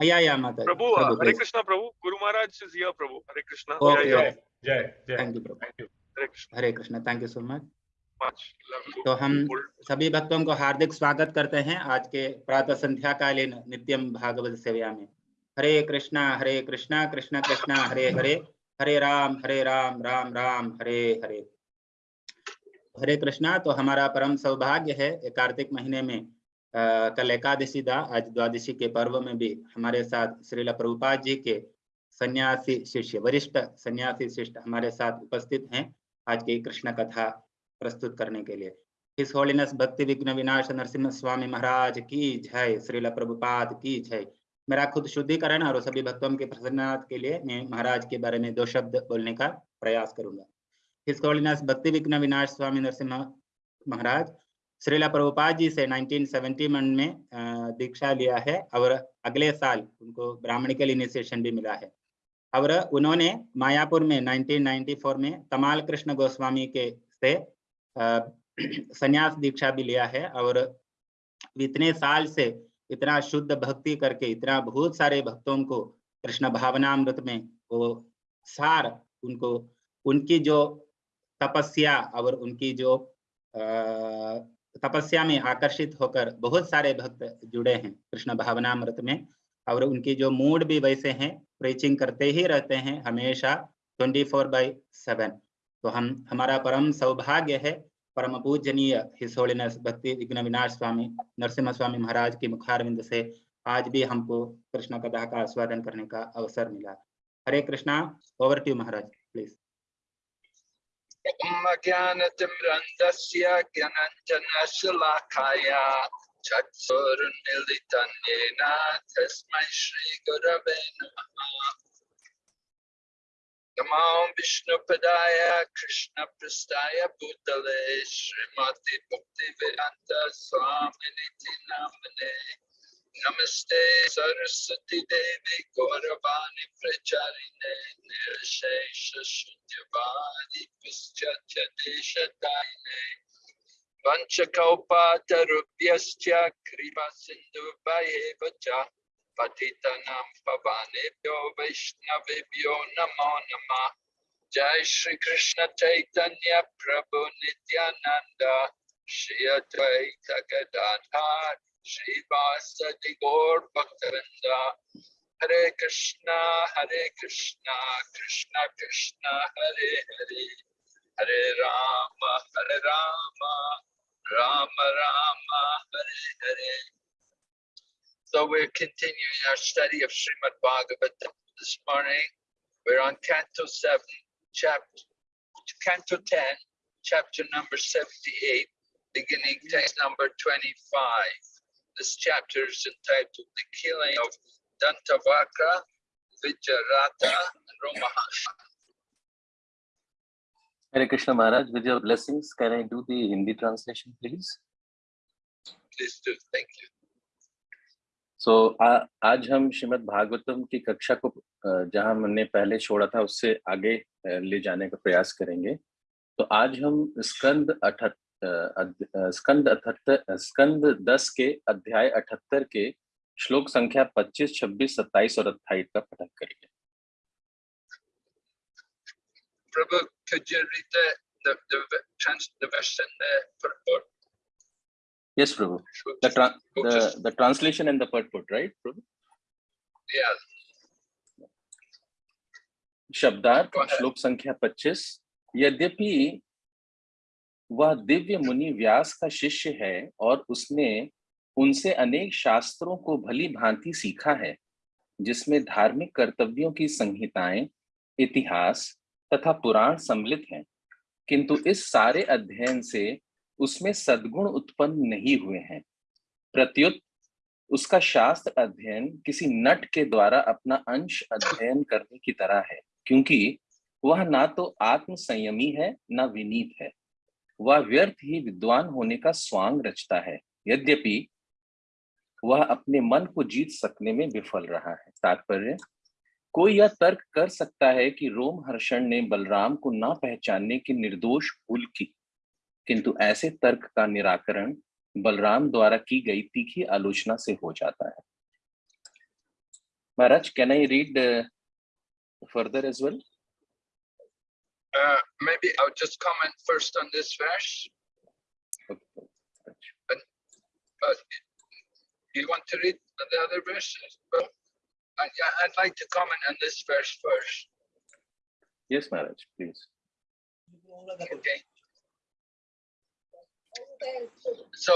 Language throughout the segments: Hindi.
या या माता प्रभु is here, Prabhu. Hare Krishna. Okay, Yeah, yeah. okay. जय जय thank you Prabhu thank you. Hare Krishna thank you so much. तो हम सभी भक्तों को हार्दिक स्वागत करते हैं आज के प्रातः संध्याकालीन नित्यम भागवत सेवा में हरे कृष्णा हरे कृष्णा कृष्ण कृष्णा हरे हरे हरे राम हरे राम राम राम हरे हरे हरे कृष्णा तो हमारा परम सौभाग्य है कार्तिक महीने में कल एकादशी था आज द्वादशी के पर्व में भी हमारे साथ श्रीला प्रभुपाद जी के सन्यासी शिष्य, वरिष्ठ सन्यासी शिष्य हमारे साथ उपस्थित हैं आज की कृष्ण कथा प्रस्तुत करने के लिए। हिस होलीनेस भक्ति विघ्न विनाश नरसिम्हा स्वामी महाराज की जय, श्रील प्रभुपाद की जय। मेरा खुद शुद्धिकरण और सभी भक्तों के प्रसन्नता के लिए मैं महाराज के बारे में दो शब्द बोलने का प्रयास करूँगा। हिस होलीनेस भक्ति विघ्न विनाश स्वामी नरसिम्हा महाराज श्रीला प्रभुपाद जी से 1971 में दीक्षा लिया है। और अगले साल उनको ब्राह्मणिकल इनिशिएशन भी मिला है। और उन्होंने मायापुर में 1994 में तमाल कृष्ण गोस्वामी के से संन्यास दीक्षा भी लिया है। और इतने साल से इतना शुद्ध भक्ति करके, इतना बहुत सारे भक्तों को कृष्ण भावनामृत में वो सार उनको, उनकी जो तपस्या और उनकी जो तपस्या में आकर्षित होकर बहुत सारे भक्त जुड़े हैं। कृष्ण भावनामृत में और उनकी जो मूड भी वैसे हैं प्रीचिंग करते ही रहते हैं हमेशा 24 फोर बाई सेवन तो हम, हमारा परम सौभाग्य है, परम पूजनीय हिस होलीनेस भक्ति विघ्न विनाश स्वामी नरसिम्हा स्वामी महाराज की मुखारविंद से आज भी हमको कृष्ण कथा का आस्वादन करने का अवसर मिला। Hare Krishna over to Maharaj please ज्ञानतिम्रन्दस्य ज्ञानञ्जनशलाखाया चक्षुरुन्मिलितं येन तस्मै श्रीगुरवे नमः नमो विष्णुपदाय कृष्णपृष्ठाय भूतले Shrimati Bhaktivedanta स्वामिनिति Namaste Saraswati Devi Gauravani Pracharine Nirashesha Shunyavadi Pischatya Desha Daine Vanchakaupata Rupyascha Kripa Sindhu Bhayevacha Patitanam Pavanebhyo Vaishnavibhyo Namo Namah Jai Shri Krishna Chaitanya Prabhu Nityananda. Shri Advaita Gadadhar. Gaur भक्तवृंद Hare Krishna Hare Krishna Krishna Krishna Hare Hare Hare Ram Hare Ram Ram Ram Hare Hare So we're continuing our study of Srimad Bhagavatam this morning. We're on Canto 7, chapter, Canto 10, chapter number 78, beginning text number 25. This chapter is entitled The Killing of Dantavakra, Vijarata, and Romaharsha. Hare Krishna Maharaj, with your blessings, can I do the Hindi translation, please? Please do. Thank you. So, आ, आज हम श्रीमद् भागवतम की कक्षा को अ, जहां हमने पहले छोड़ा था उससे आगे अ, ले जाने का प्रयास करेंगे तो आज हम स्कंद अठहत्तर स्कंद अठहत्तर स्कंद दस के अध्याय अठहत्तर के श्लोक संख्या 25, 26, 27 और 28 का पठन करेंगे Prabhu, could you read the, the, the, trans, the verse in the purport? Yes, Prabhu. The, tra- the, the translation and the purport, right, Prabhu? Yeah, शब्दार्थ. श्लोक संख्या 25 यद्यपि वह दिव्य मुनि व्यास का शिष्य है और उसने उनसे अनेक शास्त्रों को भली भांति सीखा है, जिसमें धार्मिक कर्तव्यों की संहिताएँ, इतिहास तथा पुराण सम्मिलित हैं। किंतु इस सारे अध्ययन से उसमें सद्गुण उत्पन्न नहीं हुए हैं। प्रत्युत उसका शास्त्र अध्ययन किसी नट के द्वारा अपना अंश अध्ययन करने की तरह है, क्योंकि वह ना तो आत्म संयमी है, ना विनीत है। वह व्यर्थ ही विद्वान होने का स्वांग रचता है। यद्यपि वह अपने मन को जीत सकने में विफल रहा है। तात्पर्य, कोई यह तर्क कर सकता है कि रोम हर्षण ने बलराम को ना पहचानने की निर्दोष भूल की। किंतु ऐसे तर्क का निराकरण बलराम द्वारा की गई तीखी आलोचना से हो जाता है। महाराज can I read further as well? Uh, maybe I'll just comment first on this verse. Okay. But you want to read the other verses? Well, I, I'd like to comment on this verse first. Yes, Maharaj, please. Okay. So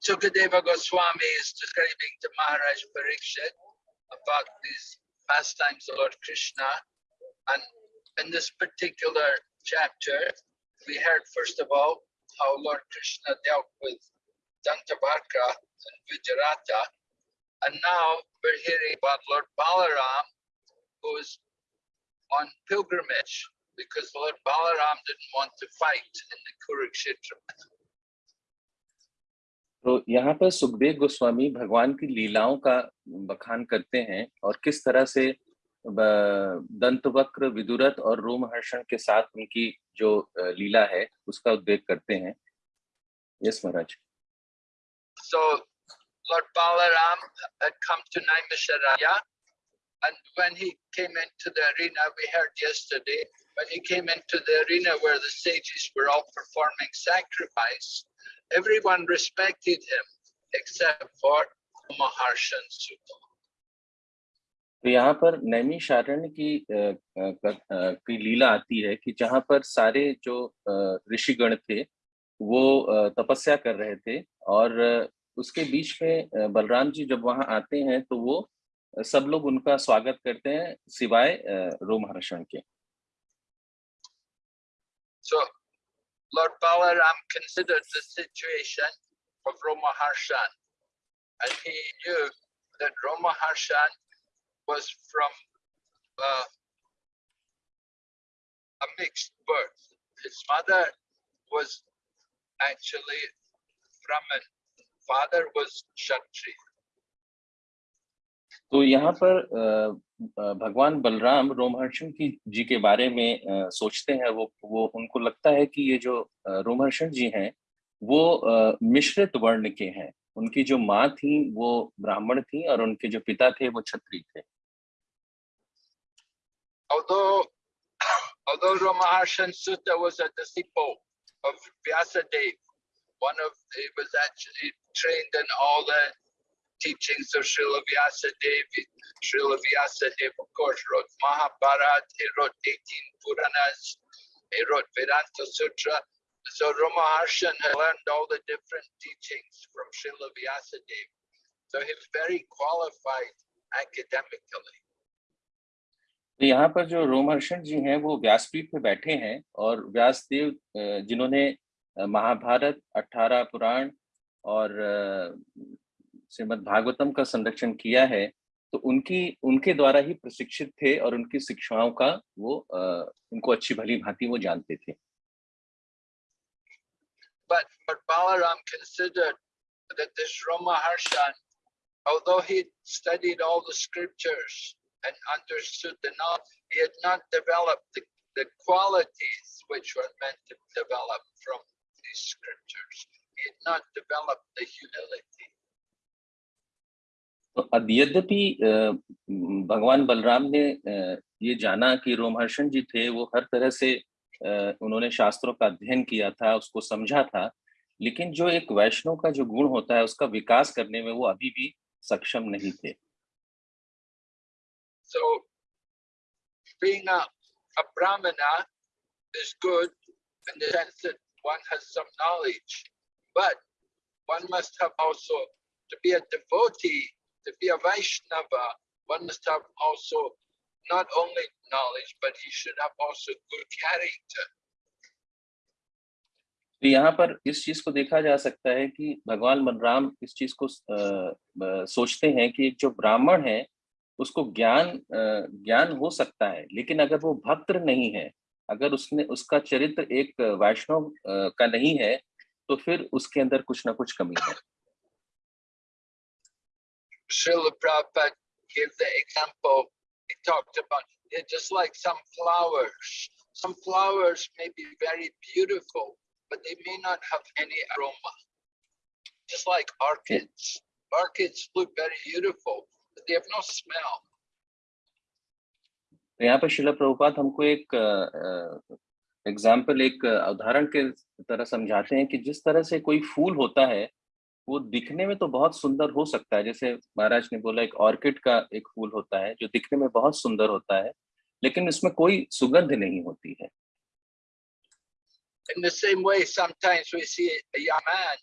Sukadeva Goswami is describing to Maharaj Parikshit about these pastimes of Lord Krishna. And in this particular chapter, we heard first of all how Lord Krishna dealt with Dantavakra and Vijayarata. And now we're hearing about Lord Balaram, who is on pilgrimage because Lord Balaram didn't want to fight in the Kurukshetra. तो यहाँ पर सुखदेव गोस्वामी भगवान की लीलाओं का बखान करते हैं और किस तरह से ब- दंतवक्र विदुरथ और रोमहर्षण के साथ उनकी जो लीला है उसका उद्वेग करते हैं yes Maharaj So Lord Balaram had come to Naimisharaya and when he came into the arena, we heard yesterday, when he came into the arena where the sages were all performing sacrifice, everyone respected him except for Maharshan Sutta. तो यहाँ पर नैमिषारण्य की अ, अ, की लीला आती है कि जहाँ पर सारे जो ऋषिगण थे वो तपस्या कर रहे थे और उसके बीच में बलराम जी जब वहाँ आते हैं तो वो सब लोग उनका स्वागत करते हैं सिवाय रोमहर्षण के। So Lord Balaram considered the situation of Romaharshan and he knew that Romaharshan was from uh, a mixed birth. His mother was actually Brahmin, father was Kshatriya. तो यहाँ पर अ, अ, भगवान बलराम रोमहर्षण की जी के बारे में सोचते हैं वो वो उनको लगता है कि ये जो रोमहर्षण जी हैं वो मिश्रित वर्ण के हैं उनकी जो माँ थी वो ब्राह्मण थी और उनके जो पिता थे वो छत्री थे Although, although Ramaharshan Sutta was a disciple of Vyasadeva, one of, he was actually trained in all the teachings of Srila Vyasadeva. Srila Vyasadeva, of course, wrote Mahabharata, he wrote 18 Puranas, he wrote Vedanta Sutra. So Ramaharshan had learned all the different teachings from Srila Vyasadeva. So he was very qualified academically. तो यहाँ पर जो रोमहर्षण जी हैं वो व्यासपीठ पे बैठे हैं और व्यासदेव जिन्होंने महाभारत अठारह पुराण और श्रीमद् भागवतम का संरक्षण किया है तो उनकी उनके द्वारा ही प्रशिक्षित थे और उनकी शिक्षाओं का वो उनको अच्छी भली भांति वो जानते थे। But, but Balaram considered that this Ramaharshan, although he studied all the scriptures and understood knowledge, he had not developed the, the qualities which were meant to develop from these scriptures. He had not developed the humility. तो यद्यपि अ, भगवान बलराम ने अ, ये जाना कि रोमहर्षण जी थे वो हर तरह से अ, उन्होंने शास्त्रों का अध्ययन किया था उसको समझा था लेकिन जो एक वैष्णव का जो गुण होता है उसका विकास करने में वो अभी भी सक्षम नहीं थे So, being a, a Brahmana is good in the sense that one has some knowledge, but one must have also, to be a devotee, to be a Vaishnava, one must have also not only knowledge, but he should have also good character. तो यहाँ पर इस चीज़ को देखा जा सकता है कि भगवान बलराम इस चीज़ को अ, अ, सोचते हैं कि एक जो ब्राह्मण है उसको ज्ञान ज्ञान हो सकता है लेकिन अगर वो भक्त नहीं है अगर उसने उसका चरित्र एक वैष्णव का नहीं है तो फिर उसके अंदर कुछ ना कुछ कमी है Srila Prabhupada gave the example, he talked about it just like some flowers. Some flowers may be very beautiful, but they may not have any aroma. Just like orchids. Orchids look very beautiful, they have no smell. तो यहाँ पर शिला प्रभुपाद हमको एक एग्ज़ाम्पल एक उदाहरण के तरह समझाते हैं कि जिस तरह से कोई फूल होता है वो दिखने में तो बहुत सुंदर हो सकता है जैसे महाराज ने बोला एक ऑर्किड का एक फूल होता है जो दिखने में बहुत सुंदर होता है लेकिन इसमें कोई सुगंध नहीं होती है In the same way, sometimes we see a young man.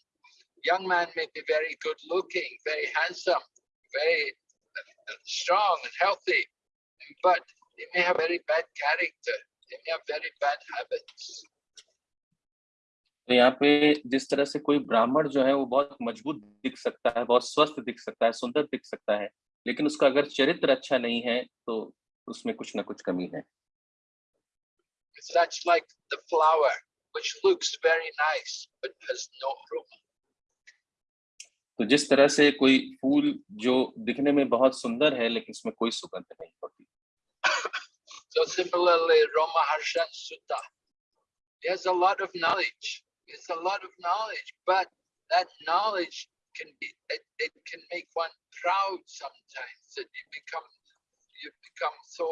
Young man may be very good looking, very handsome, very uh, strong and healthy, but he may have very bad character. He may have very bad habits. तो यहाँ पे जिस तरह से कोई ब्राह्मण जो है वो बहुत मज़बूत दिख सकता है बहुत स्वस्थ दिख सकता है सुंदर दिख सकता है लेकिन उसका अगर चरित्र अच्छा नहीं है तो उसमें कुछ ना कुछ कमी है Such like the flower, which looks very nice but has no aroma. तो जिस तरह से कोई फूल जो दिखने में बहुत सुंदर है लेकिन उसमें कोई सुगंध नहीं होती So similarly, Roma Harshan Sutta, he has a lot of knowledge. He has a lot of knowledge, but that knowledge can be it, it can make one proud sometimes that you become you become so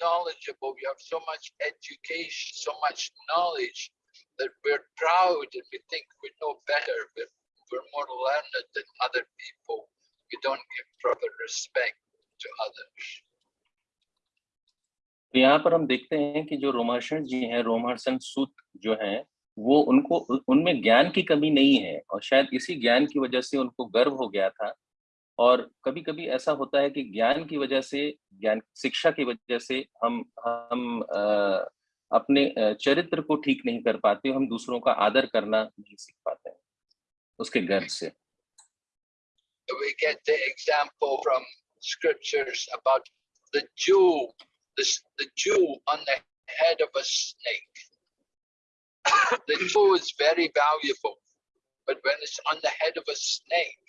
knowledgeable, you have so much education, so much knowledge that we're proud and we think we know better, we're, we're more learned than other people. We don't give proper respect to others. तो यहाँ पर हम देखते हैं कि जो रोमहर्षण जी हैं रोमहर्षण सूत जो हैं वो उनको उनमें ज्ञान की कमी नहीं है और शायद इसी ज्ञान की वजह से उनको गर्व हो गया था और कभी कभी ऐसा होता है कि ज्ञान की वजह से ज्ञान शिक्षा की वजह से हम हम अ, अपने चरित्र को ठीक नहीं कर पाते हम दूसरों का आदर करना नहीं सीख पाते उसके गर्व से we get the example from scriptures about the jewel, the, the jewel on the head of a snake. the jewel is very valuable, but when it's on the head of a snake,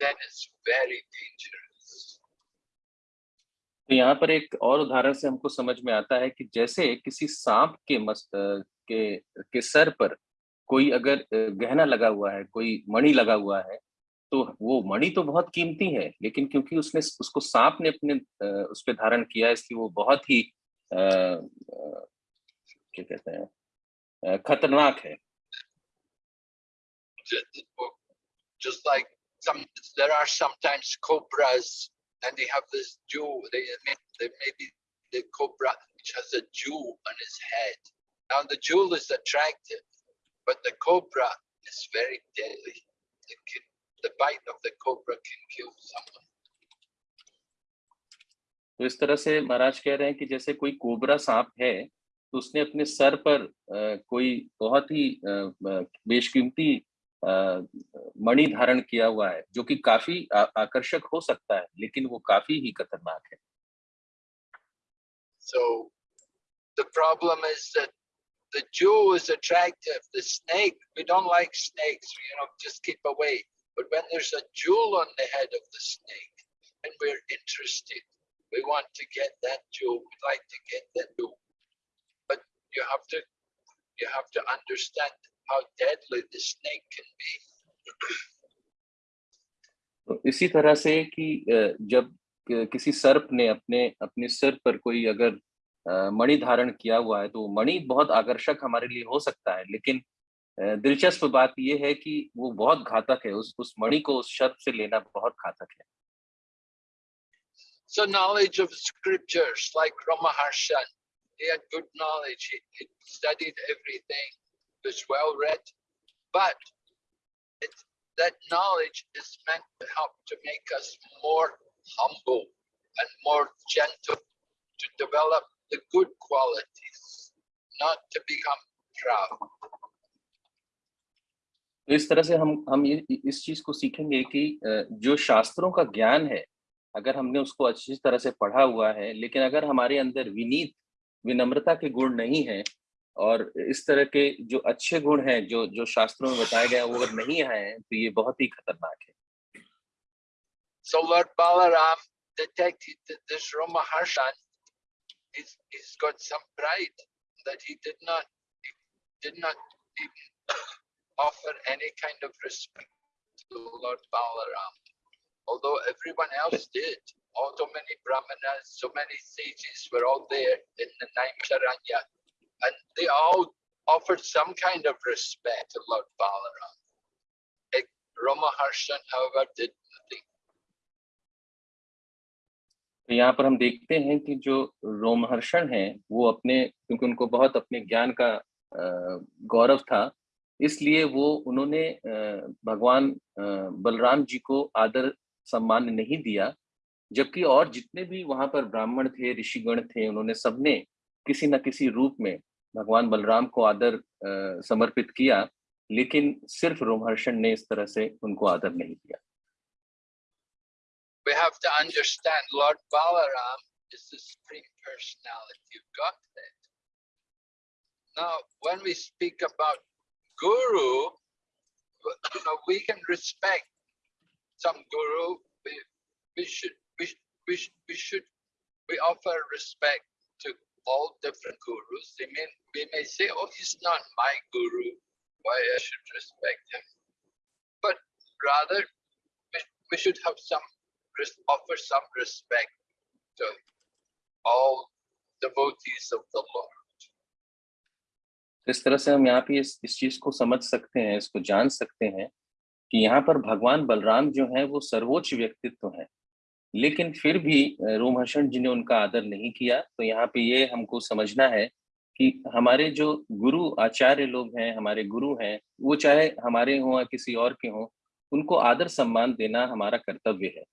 then it's very dangerous. तो यहाँ पर एक और उदाहरण से हमको समझ में आता है कि जैसे किसी सांप के मस्त के के सर पर कोई अगर गहना लगा हुआ है कोई मणि लगा हुआ है तो वो मणि तो बहुत कीमती है लेकिन क्योंकि उसने उसको सांप ने अपने उस पे धारण किया इसलिए वो बहुत ही अ, अ, क्या कहते हैं खतरनाक है Just like some, there are sometimes cobras and they have this jewel, they may, they may be the cobra which has a jewel on his head. Now the jewel is attractive, but the cobra is very deadly. The, ki- the bite of the cobra can kill someone. तो इस तरह से महाराज कह रहे हैं कि जैसे कोई कोबरा सांप है तो उसने अपने सर पर कोई बहुत ही बेशकीमती मणि धारण किया हुआ है जो कि काफ़ी आ- आकर्षक हो सकता है लेकिन वो काफ़ी ही खतरनाक है So the problem is that the jewel is attractive. The snake, we don't like snakes, you know, just keep away. But when there's a jewel on the head of the snake and we're interested, we want to get that jewel, we'd like to get that jewel. But you have to you have to understand how deadly the snake can be. तो इसी तरह से कि अ, जब क- किसी सर्प ने अपने अपने सिर पर कोई अगर अ, मणि धारण किया हुआ है तो मणि बहुत आकर्षक हमारे लिए हो सकता है लेकिन दिलचस्प बात यह है कि वो बहुत घातक है उस उस मणि को उस सर्प से लेना बहुत घातक है So knowledge of scriptures like Ramaharshan, he had good knowledge, he, he studied everything, was well read, but it, that knowledge is meant to help to make us more humble and more gentle, to develop the good qualities, not to become proud. तो इस तरह से हम हम ये इस चीज़ को सीखेंगे कि जो शास्त्रों का ज्ञान है अगर हमने उसको अच्छी तरह से पढ़ा हुआ है लेकिन अगर हमारे अंदर विनीत विनम्रता के गुण नहीं है और इस तरह के जो अच्छे गुण हैं जो जो शास्त्रों में बताया गया वो अगर नहीं है तो ये बहुत ही खतरनाक है So Lord Balaram detected that this Ramaharshan, he's, he's got some pride that he did not, he did not offer any kind of respect to Lord Balaram. Although everyone else did, all so many brahmanas, so many sages were all there in the Naimsharanya, and they all offered some kind of respect to Lord Balaram. Like Rama Harshan, however, did nothing. तो यहाँ पर हम देखते हैं कि जो रोमहर्षण हैं, वो अपने, क्योंकि उनको बहुत अपने ज्ञान का गौरव था, इसलिए वो उन्होंने भगवान बलराम जी को आदर सम्मान नहीं दिया, जबकि और जितने भी वहाँ पर ब्राह्मण थे, ऋषिगण थे, उन्होंने सबने किसी न किसी रूप में भगवान बलराम को आदर समर्पित किया, लेकिन सिर्फ़ रोमहर्षण ने इस तरह से उनको आदर नहीं दिया। We have to understand Lord Balaram is the Supreme Personality of Godhead. Now, when we speak about Guru, you know, we can respect some Guru. We, we should, we, we, we should, we offer respect to all different gurus. They may, we may say, oh, he's not my guru, why I should respect him. But rather, we, we should have some, offer some respect to all devotees of the Lord. तो इस तरह से हम यहाँ पे इस, इस चीज़ को समझ सकते हैं इसको जान सकते हैं कि यहाँ पर भगवान बलराम जो है वो सर्वोच्च व्यक्तित्व है। लेकिन फिर भी रोमहर्षण जी ने उनका आदर नहीं किया। तो यहाँ पे ये हमको समझना है कि हमारे जो गुरु आचार्य लोग हैं हमारे गुरु हैं वो चाहे हमारे हों या किसी और के हों उनको आदर सम्मान देना हमारा कर्तव्य है।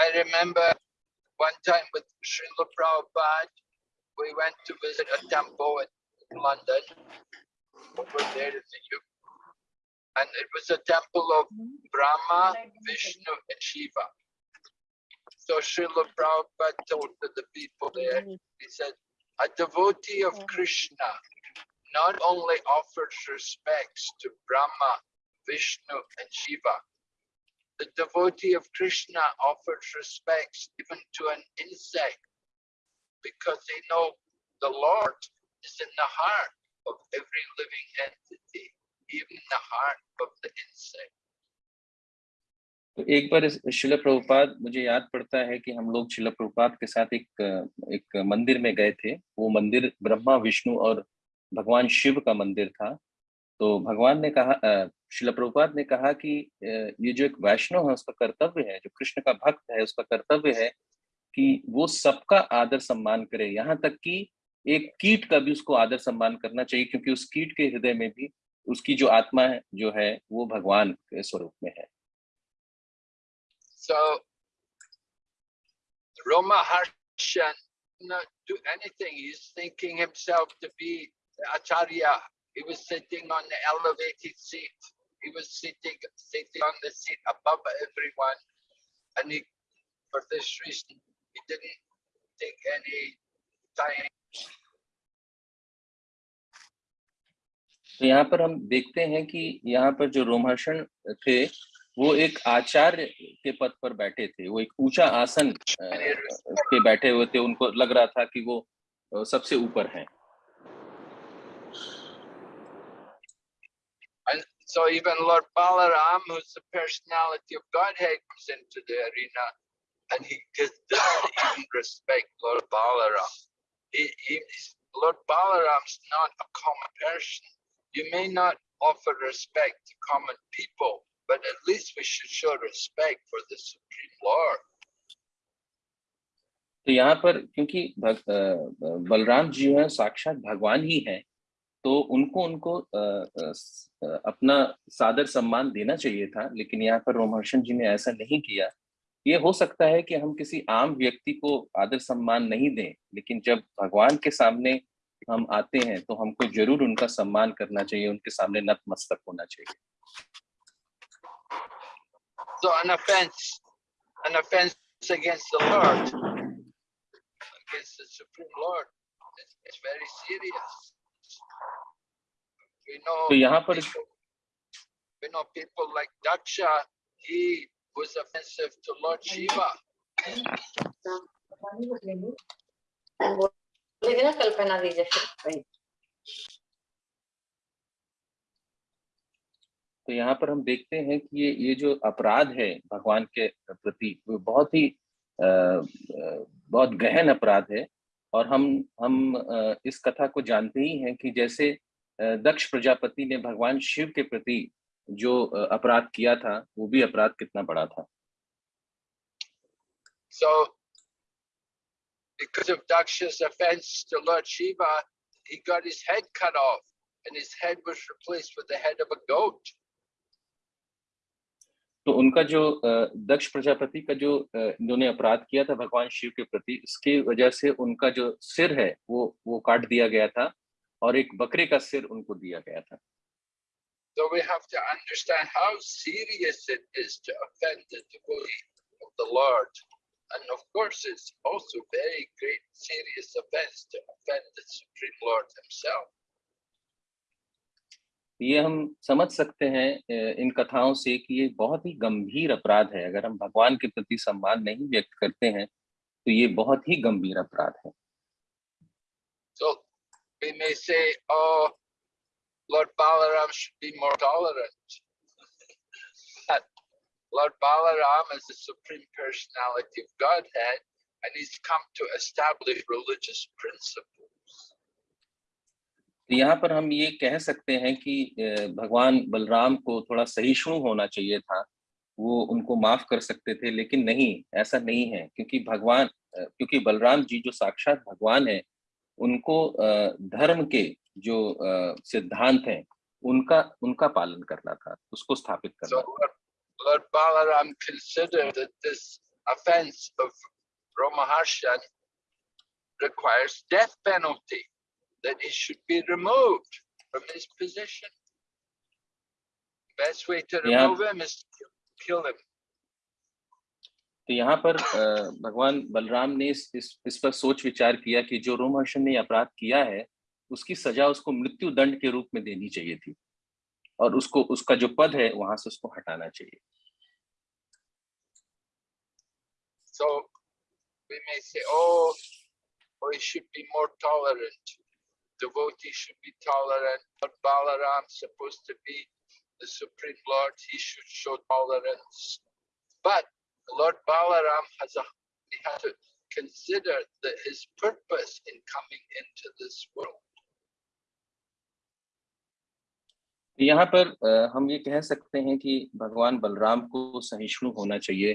I remember one time with Srila Prabhupada, we went to visit a temple in London, over there in the U. And it was a temple of Brahma, Vishnu, and Shiva. So Srila Prabhupada told to the people there, he said, a devotee of Krishna not only offers respects to Brahma, Vishnu, and Shiva, the devotee of Krishna offers respects even to an insect because they know the Lord is in the heart of every living entity, even the heart of the insect. तो एक बार शिला प्रभुपाद मुझे याद पड़ता है कि हम लोग शिला प्रभुपाद के साथ एक एक मंदिर में गए थे वो मंदिर ब्रह्मा विष्णु और भगवान शिव का मंदिर था तो भगवान ने कहा अ, शिला प्रभुपाद ने कहा कि ये जो एक वैष्णव है, उसका कर्तव्य है, जो कृष्ण का भक्त है, उसका कर्तव्य है कि वो सबका आदर सम्मान करे यहाँ तक कि एक कीट का भी उसको आदर सम्मान करना चाहिए, क्योंकि उस कीट के हृदय में भी उसकी जो आत्मा है, जो है, वो भगवान के स्वरूप में है So, Roma Acharya. He was sitting on the elevated seat. He was sitting sitting on the seat above everyone. And he for this reason he didn't take any time तो यहाँ पर हम देखते हैं कि यहाँ पर जो रोमहर्षण थे वो एक आचार्य के पद पर बैठे थे वो एक ऊँचा आसन अ, पे बैठे हुए थे उनको लग रहा था कि वो सबसे ऊपर हैं so even Lord Balaram, who's the personality of Godhead, comes into the arena and he gives the respect Lord Balaram. He, he, he's- Lord Balaram's not a common person. You may not offer respect to common people, but at least we should show respect for the Supreme Lord. तो यहाँ पर क्योंकि भग, अ, बलराम जी हैं साक्षात भगवान ही हैं तो उनको उनको अपना सादर सम्मान देना चाहिए था लेकिन यहाँ पर रोमहर्षण जी ने ऐसा नहीं किया ये हो सकता है कि हम किसी आम व्यक्ति को आदर सम्मान नहीं दें लेकिन जब भगवान के सामने हम आते हैं तो हमको ज़रूर उनका सम्मान करना चाहिए उनके सामने नतमस्तक होना चाहिए So an offense, an offense against the Lord, against the Supreme Lord, is, is very serious. We know तो यहाँ पर people, we know people like Daksha, he was offensive to Lord Shiva. कल्पना दीजिए तो यहाँ पर हम देखते हैं कि ये ये जो अपराध है भगवान के प्रति वो बहुत ही अ, अ, बहुत गहन अपराध है और हम हम इस कथा को जानते ही हैं कि जैसे दक्ष प्रजापति ने भगवान शिव के प्रति जो अपराध किया था वो भी अपराध कितना बड़ा था So, because of Daksha's offense to Lord Shiva, he got his head cut off, and his head was replaced with the head of a goat. तो उनका जो दक्ष प्रजापति का जो इन्होंने अपराध किया था भगवान शिव के प्रति इसकी वजह से उनका जो सिर है वो वो काट दिया गया था और एक बकरे का सिर उनको दिया गया था So we have to understand how serious it is to offend the devotee of the Lord. And of course, it's also very great serious offense to offend the Supreme Lord himself. ये हम समझ सकते हैं इन कथाओं से कि ये बहुत ही गंभीर अपराध है अगर हम भगवान के प्रति सम्मान नहीं व्यक्त करते हैं तो ये बहुत ही गंभीर अपराध है So we may say, oh, Lord Balaram should be more tolerant. but Lord Balaram is the Supreme Personality of Godhead, and he's come to establish religious principles. तो यहाँ पर हम ये कह सकते हैं कि भगवान बलराम को थोड़ा सहिष्णु होना चाहिए था। वो उनको माफ़ कर सकते थे लेकिन नहीं ऐसा नहीं है। क्योंकि भगवान क्योंकि बलराम जी जो साक्षात भगवान है उनको धर्म के जो सिद्धांत हैं उनका उनका पालन करना था उसको स्थापित So करना था। Lord, Lord Balaram considered that this offense of Romaharshan requires death penalty, that he should be removed from his position. Best way to Yeah. remove him is to kill him. तो यहाँ पर भगवान बलराम ने इस इस इस पर सोच विचार किया कि जो रोमहर्षण ने अपराध किया है उसकी सजा उसको मृत्यु दंड के रूप में देनी चाहिए थी और उसको उसका जो पद है वहाँ से उसको हटाना चाहिए So we may say, oh, oh, he should be more tolerant. Devotee should be tolerant. But Balaram's supposed to be the Supreme Lord. He should show tolerance. But Lord Balaram has a he has to consider that his purpose in coming into this world. तो यहाँ पर हम ये कह सकते हैं कि भगवान बलराम को सहिष्णु होना चाहिए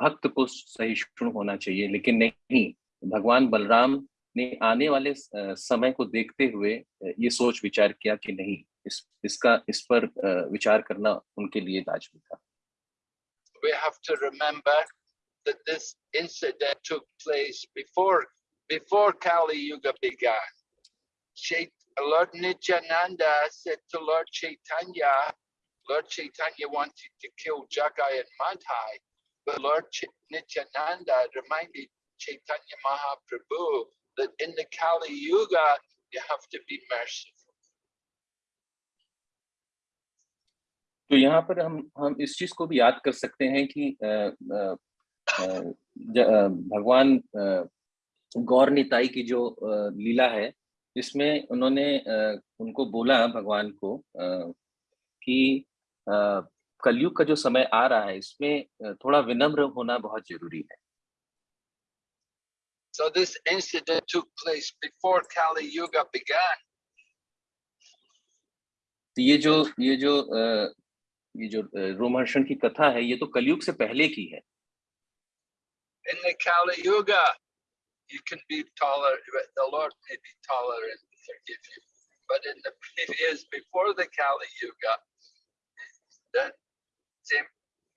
भक्त को सहिष्णु होना चाहिए लेकिन नहीं भगवान बलराम ने आने वाले समय को देखते हुए ये सोच विचार किया कि नहीं इस इसका इस पर विचार करना उनके लिए लाजमी था we have to remember that this incident took place before before Kali Yuga began. Chait- Lord Nityananda said to Lord Chaitanya, Lord Chaitanya wanted to kill Jagai and Madhai, but Lord Ch- Nityananda reminded Chaitanya Mahaprabhu that in the Kali Yuga you have to be merciful. तो यहाँ पर हम हम इस चीज़ को भी याद कर सकते हैं कि अ, ज- अ, भगवान गौर निताई की जो लीला है इसमें उन्होंने उनको बोला भगवान को कि कलयुग का जो समय आ रहा है इसमें थोड़ा विनम्र होना बहुत ज़रूरी है So this incident took place before Kali Yuga began. तो ये जो ये जो अ, ये जो अ, रोमहर्षण की कथा है ये तो कलयुग से पहले की है In the Kali Yuga, you can be tolerant, the Lord may be tolerant and forgive you. But in the previous, before the Kali Yuga, that same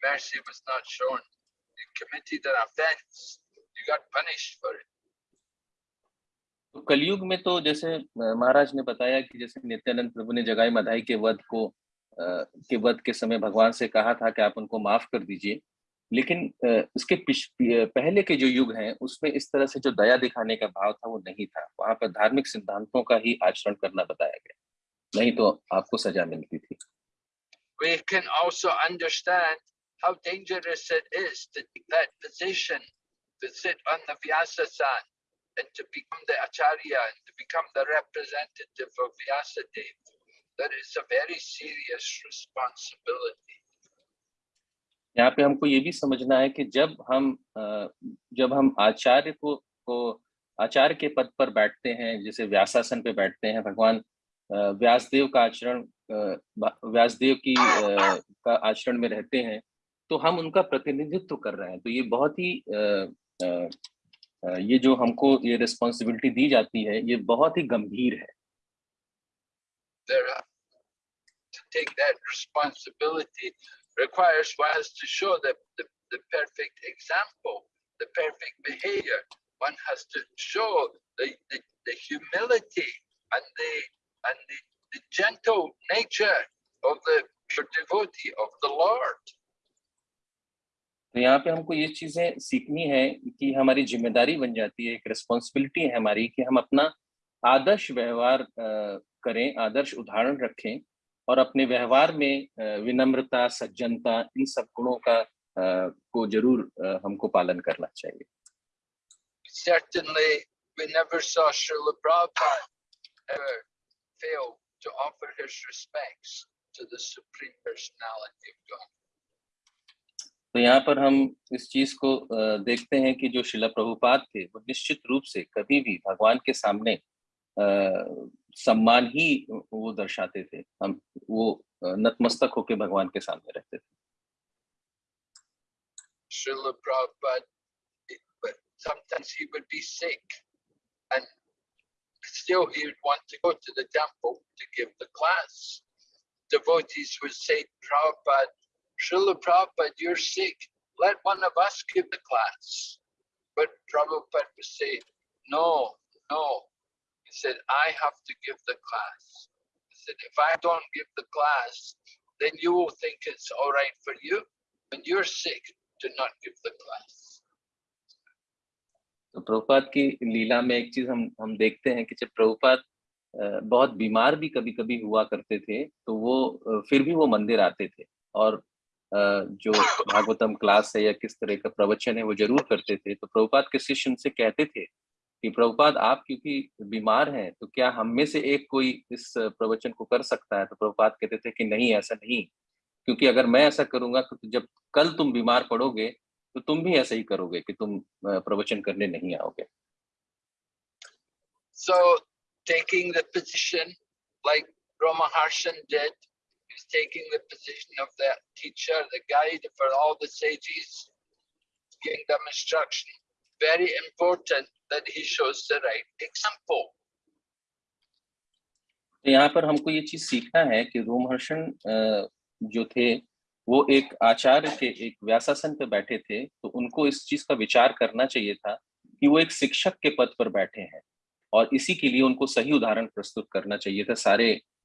mercy was not shown. You committed an offense, you got punished for it. तो कलयुग में तो जैसे महाराज ने बताया कि जैसे नित्यानंद प्रभु ने जगाई मधाई के वध को अ, के वध के समय भगवान से कहा था कि आप उनको माफ़ कर दीजिए। लेकिन उसके पहले के जो युग हैं उसमें इस तरह से जो दया दिखाने का भाव था वो नहीं था। वहाँ पर धार्मिक सिद्धांतों का ही आचरण करना बताया गया। नहीं तो आपको सजा मिलती थी। We can also understand how dangerous it is to take that position, to sit on the Vyasasan and to become the Acharya and to become the representative of Vyasadeva. that it's a very serious responsibility. यहाँ पे हमको ये भी समझना है कि जब हम जब हम आचार्य को को, आचार्य के पद पर बैठते हैं, जैसे व्यासासन पे बैठते हैं, भगवान व्यासदेव का आचरण व्यासदेव की का आचरण में रहते हैं तो हम उनका प्रतिनिधित्व कर रहे हैं तो ये बहुत ही ये जो हमको ये रिस्पॉन्सिबिलिटी दी जाती है ये बहुत ही गंभीर है take that responsibility requires one has to show the, the, the perfect example, the perfect behavior. One has to show the, the, the humility and the and the, the gentle nature of the devotee of the Lord. तो यहाँ पे हमको ये चीज़ें सीखनी है कि हमारी ज़िम्मेदारी बन जाती है एक रिस्पॉन्सिबिलिटी है हमारी कि हम अपना आदर्श व्यवहार करें आदर्श उदाहरण रखें और अपने व्यवहार में विनम्रता सज्जनता इन सब गुणों का को ज़रूर हमको पालन करना चाहिए Certainly, we never saw Srila Prabhupada ever fail to offer his respects to the Supreme Personality of God. तो यहाँ पर हम इस चीज़ को देखते हैं कि जो शिला प्रभुपात थे वो निश्चित रूप से कभी भी भगवान के सामने सम्मान ही वो दर्शाते थे। हम वो नतमस्तक होके भगवान के सामने रहते थे। Devotees would say, Prabhupada, Srila Prabhupada, you're sick. Let one of us give the class. But Prabhupada would say, no, no. He said, I have to give the class. He said, if I don't give the class, then you will think it's all right for you. When you're sick, do not give the class. तो प्रभुपाद की लीला में एक चीज़ हम हम देखते हैं कि जब प्रभुपाद अ, बहुत बीमार भी कभी कभी हुआ करते थे तो वो फिर भी वो मंदिर आते थे और अ, जो भागवतम क्लास है या किस तरह का प्रवचन है वो ज़रूर करते थे। तो प्रभुपाद के शिष्य उनसे कहते थे कि प्रभुपाद आप क्योंकि बीमार हैं तो क्या हम में से एक कोई इस प्रवचन को कर सकता है? तो प्रभुपाद कहते थे कि नहीं ऐसा नहीं। क्योंकि अगर मैं ऐसा करूँगा तो जब कल तुम बीमार पड़ोगे तो तुम भी ऐसा ही करोगे कि तुम प्रवचन करने नहीं आओगे. So taking the position like Rama Harshan did, he's taking the position of the teacher, the guide for all the sages, giving them instruction. Very important that he shows the right example. तो यहाँ पर हमको ये चीज़ सीखना है कि रोमहर्षण अ, जो थे वो एक आचार्य के एक व्यासासन पे बैठे थे तो उनको इस चीज़ का विचार करना चाहिए था कि वो एक शिक्षक के पद पर बैठे हैं और इसी के लिए उनको सही उदाहरण प्रस्तुत करना चाहिए था सारे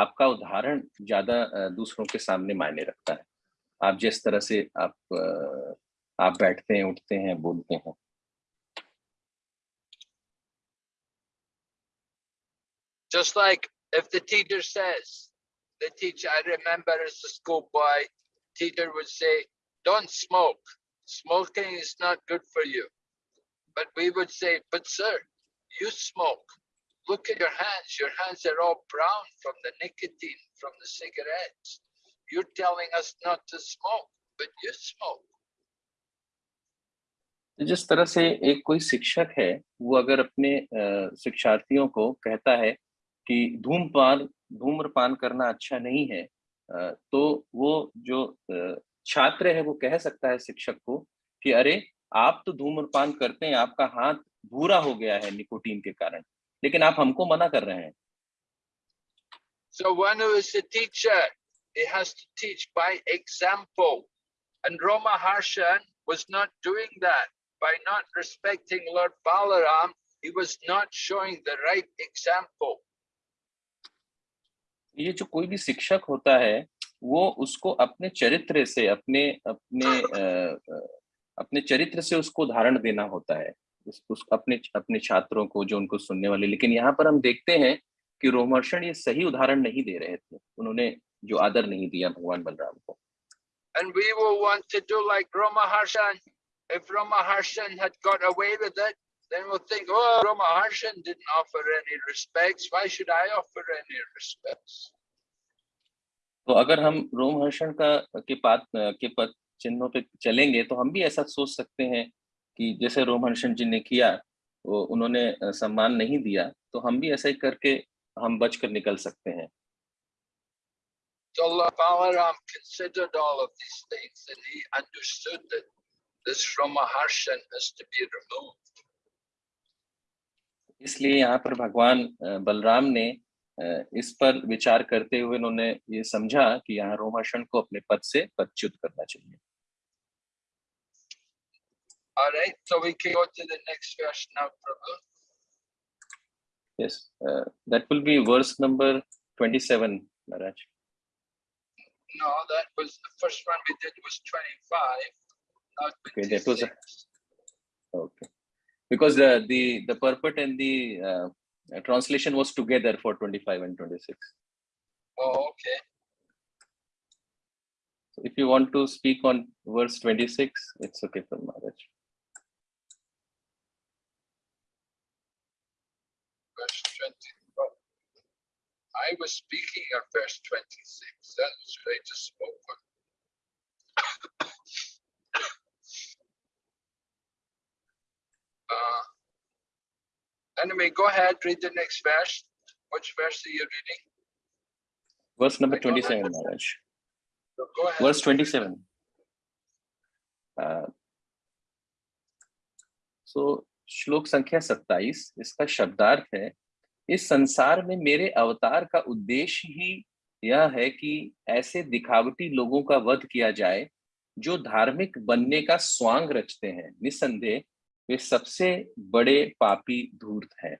आपका उदाहरण ज़्यादा दूसरों के सामने मायने रखता है आप जिस तरह से आप आप बैठते हैं उठते हैं बोलते हैं Just like if the teacher says, the teacher, I remember as a schoolboy, teacher would say, don't smoke. Smoking is not good for you. But we would say, but sir, you smoke. Look at your hands. Your hands are all brown from the nicotine from the cigarettes. You're telling us not to smoke, but you smoke. तो जिस तरह से एक कोई शिक्षक है वो अगर अपने शिक्षार्थियों को कहता है कि धूमपान धूम्रपान करना अच्छा नहीं है तो वो जो छात्र है वो कह सकता है शिक्षक को कि अरे आप तो धूम्रपान करते हैं आपका हाथ भूरा हो गया है निकोटीन के कारण लेकिन आप हमको मना कर रहे हैं So one who is a teacher, he has to teach by example. And Roma Harshan was not doing that. By not respecting Lord Balaram, he was not showing the right example. ये जो कोई भी शिक्षक होता है वो उसको अपने चरित्र से अपने अपने अ, अ, अपने चरित्र से उसको उदाहरण देना होता है उस, उस अपने अपने छात्रों को जो उनको सुनने वाले लेकिन यहाँ पर हम देखते हैं कि रोमहर्षण ये सही उदाहरण नहीं दे रहे थे उन्होंने जो आदर नहीं दिया भगवान बलराम को And we will want to do like Ramaharshan. If Ramaharshan had got away with it, then we'll think, oh, Ramaharshan didn't offer any respects. Why should I offer any respects? तो अगर हम रोमहर्षण का के पात के पद चिन्हों पे चलेंगे तो हम भी ऐसा सोच सकते हैं कि जैसे रोमहर्षण जी ने किया वो उन्होंने सम्मान नहीं दिया तो हम भी ऐसा ही करके हम बच कर निकल सकते हैं So Lord Balaram considered all of these things and he understood that this Ramaharshan has to be removed. इसलिए यहाँ पर भगवान बलराम ने इस पर विचार करते हुए उन्होंने ये समझा कि यहाँ रोमहर्षण को अपने पद से पदच्युत करना चाहिए All right, so we can go to the next verse now, Prabhu. yes uh, that will be verse number 27 Maharaj No, that was the first one we did was 25. Not Okay, that was a- 26. Okay. Because the the the purport and the uh, uh, translation was together for 25 and 26. Oh, okay. So if you want to speak on verse 26, it's okay for Maharaj. verse 20. well, I was speaking of verse 26. That was what I just spoke on. uh, anyway, go ahead, read the next verse. Which verse are you reading? Verse number I don't 27, Maharaj. So Go ahead. Verse 27. Uh, so श्लोक संख्या 27 इसका शब्दार्थ है इस संसार में मेरे अवतार का उद्देश्य ही यह है कि ऐसे दिखावटी लोगों का वध किया जाए, जो धार्मिक बनने का स्वांग रचते हैं। निसंदेह वे सबसे बड़े पापी धूर्त हैं।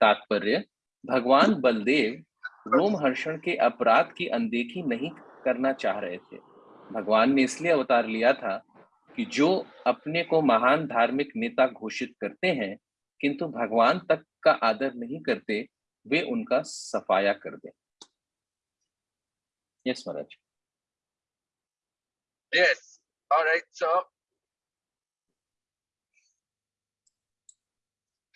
तात्पर्य, भगवान बलदेव रोमहर्षण के अपराध की अनदेखी नहीं करना चाह रहे थे। भगवान ने इसलिए अवतार लिया था कि जो अपने को महान धार्मिक नेता घोषित करते हैं, किंतु भगवान तक का आदर नहीं करते वे उनका सफाया कर दें yes Maharaj Yes. All right. So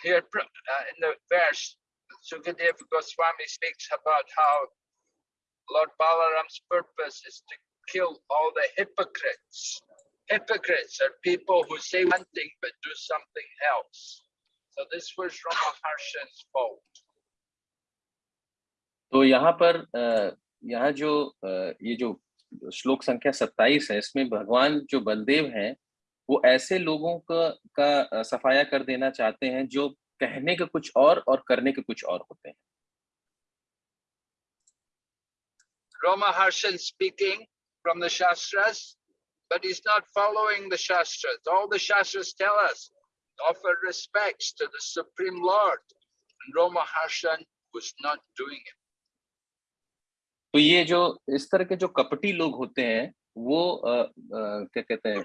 here pr- uh, in the verse, Sukadeva Goswami speaks about how Lord Balaram's purpose is to kill all the hypocrites. Hypocrites are people who say one thing but do something else. So this was Ramaharsha's fault. तो यहाँ पर यहाँ जो ये जो श्लोक संख्या 27 है इसमें भगवान जो बलदेव हैं वो ऐसे लोगों का का सफाया कर देना चाहते हैं जो कहने के कुछ और और करने के कुछ और होते हैं Roma Harshan speaking from the shastras but is not following the shastras all the shastras tell us offer respects to the Supreme Lord. And Ramaharshan was not doing it. तो ये जो इस तरह के जो कपटी लोग होते हैं वो अ, अ, क्या कहते हैं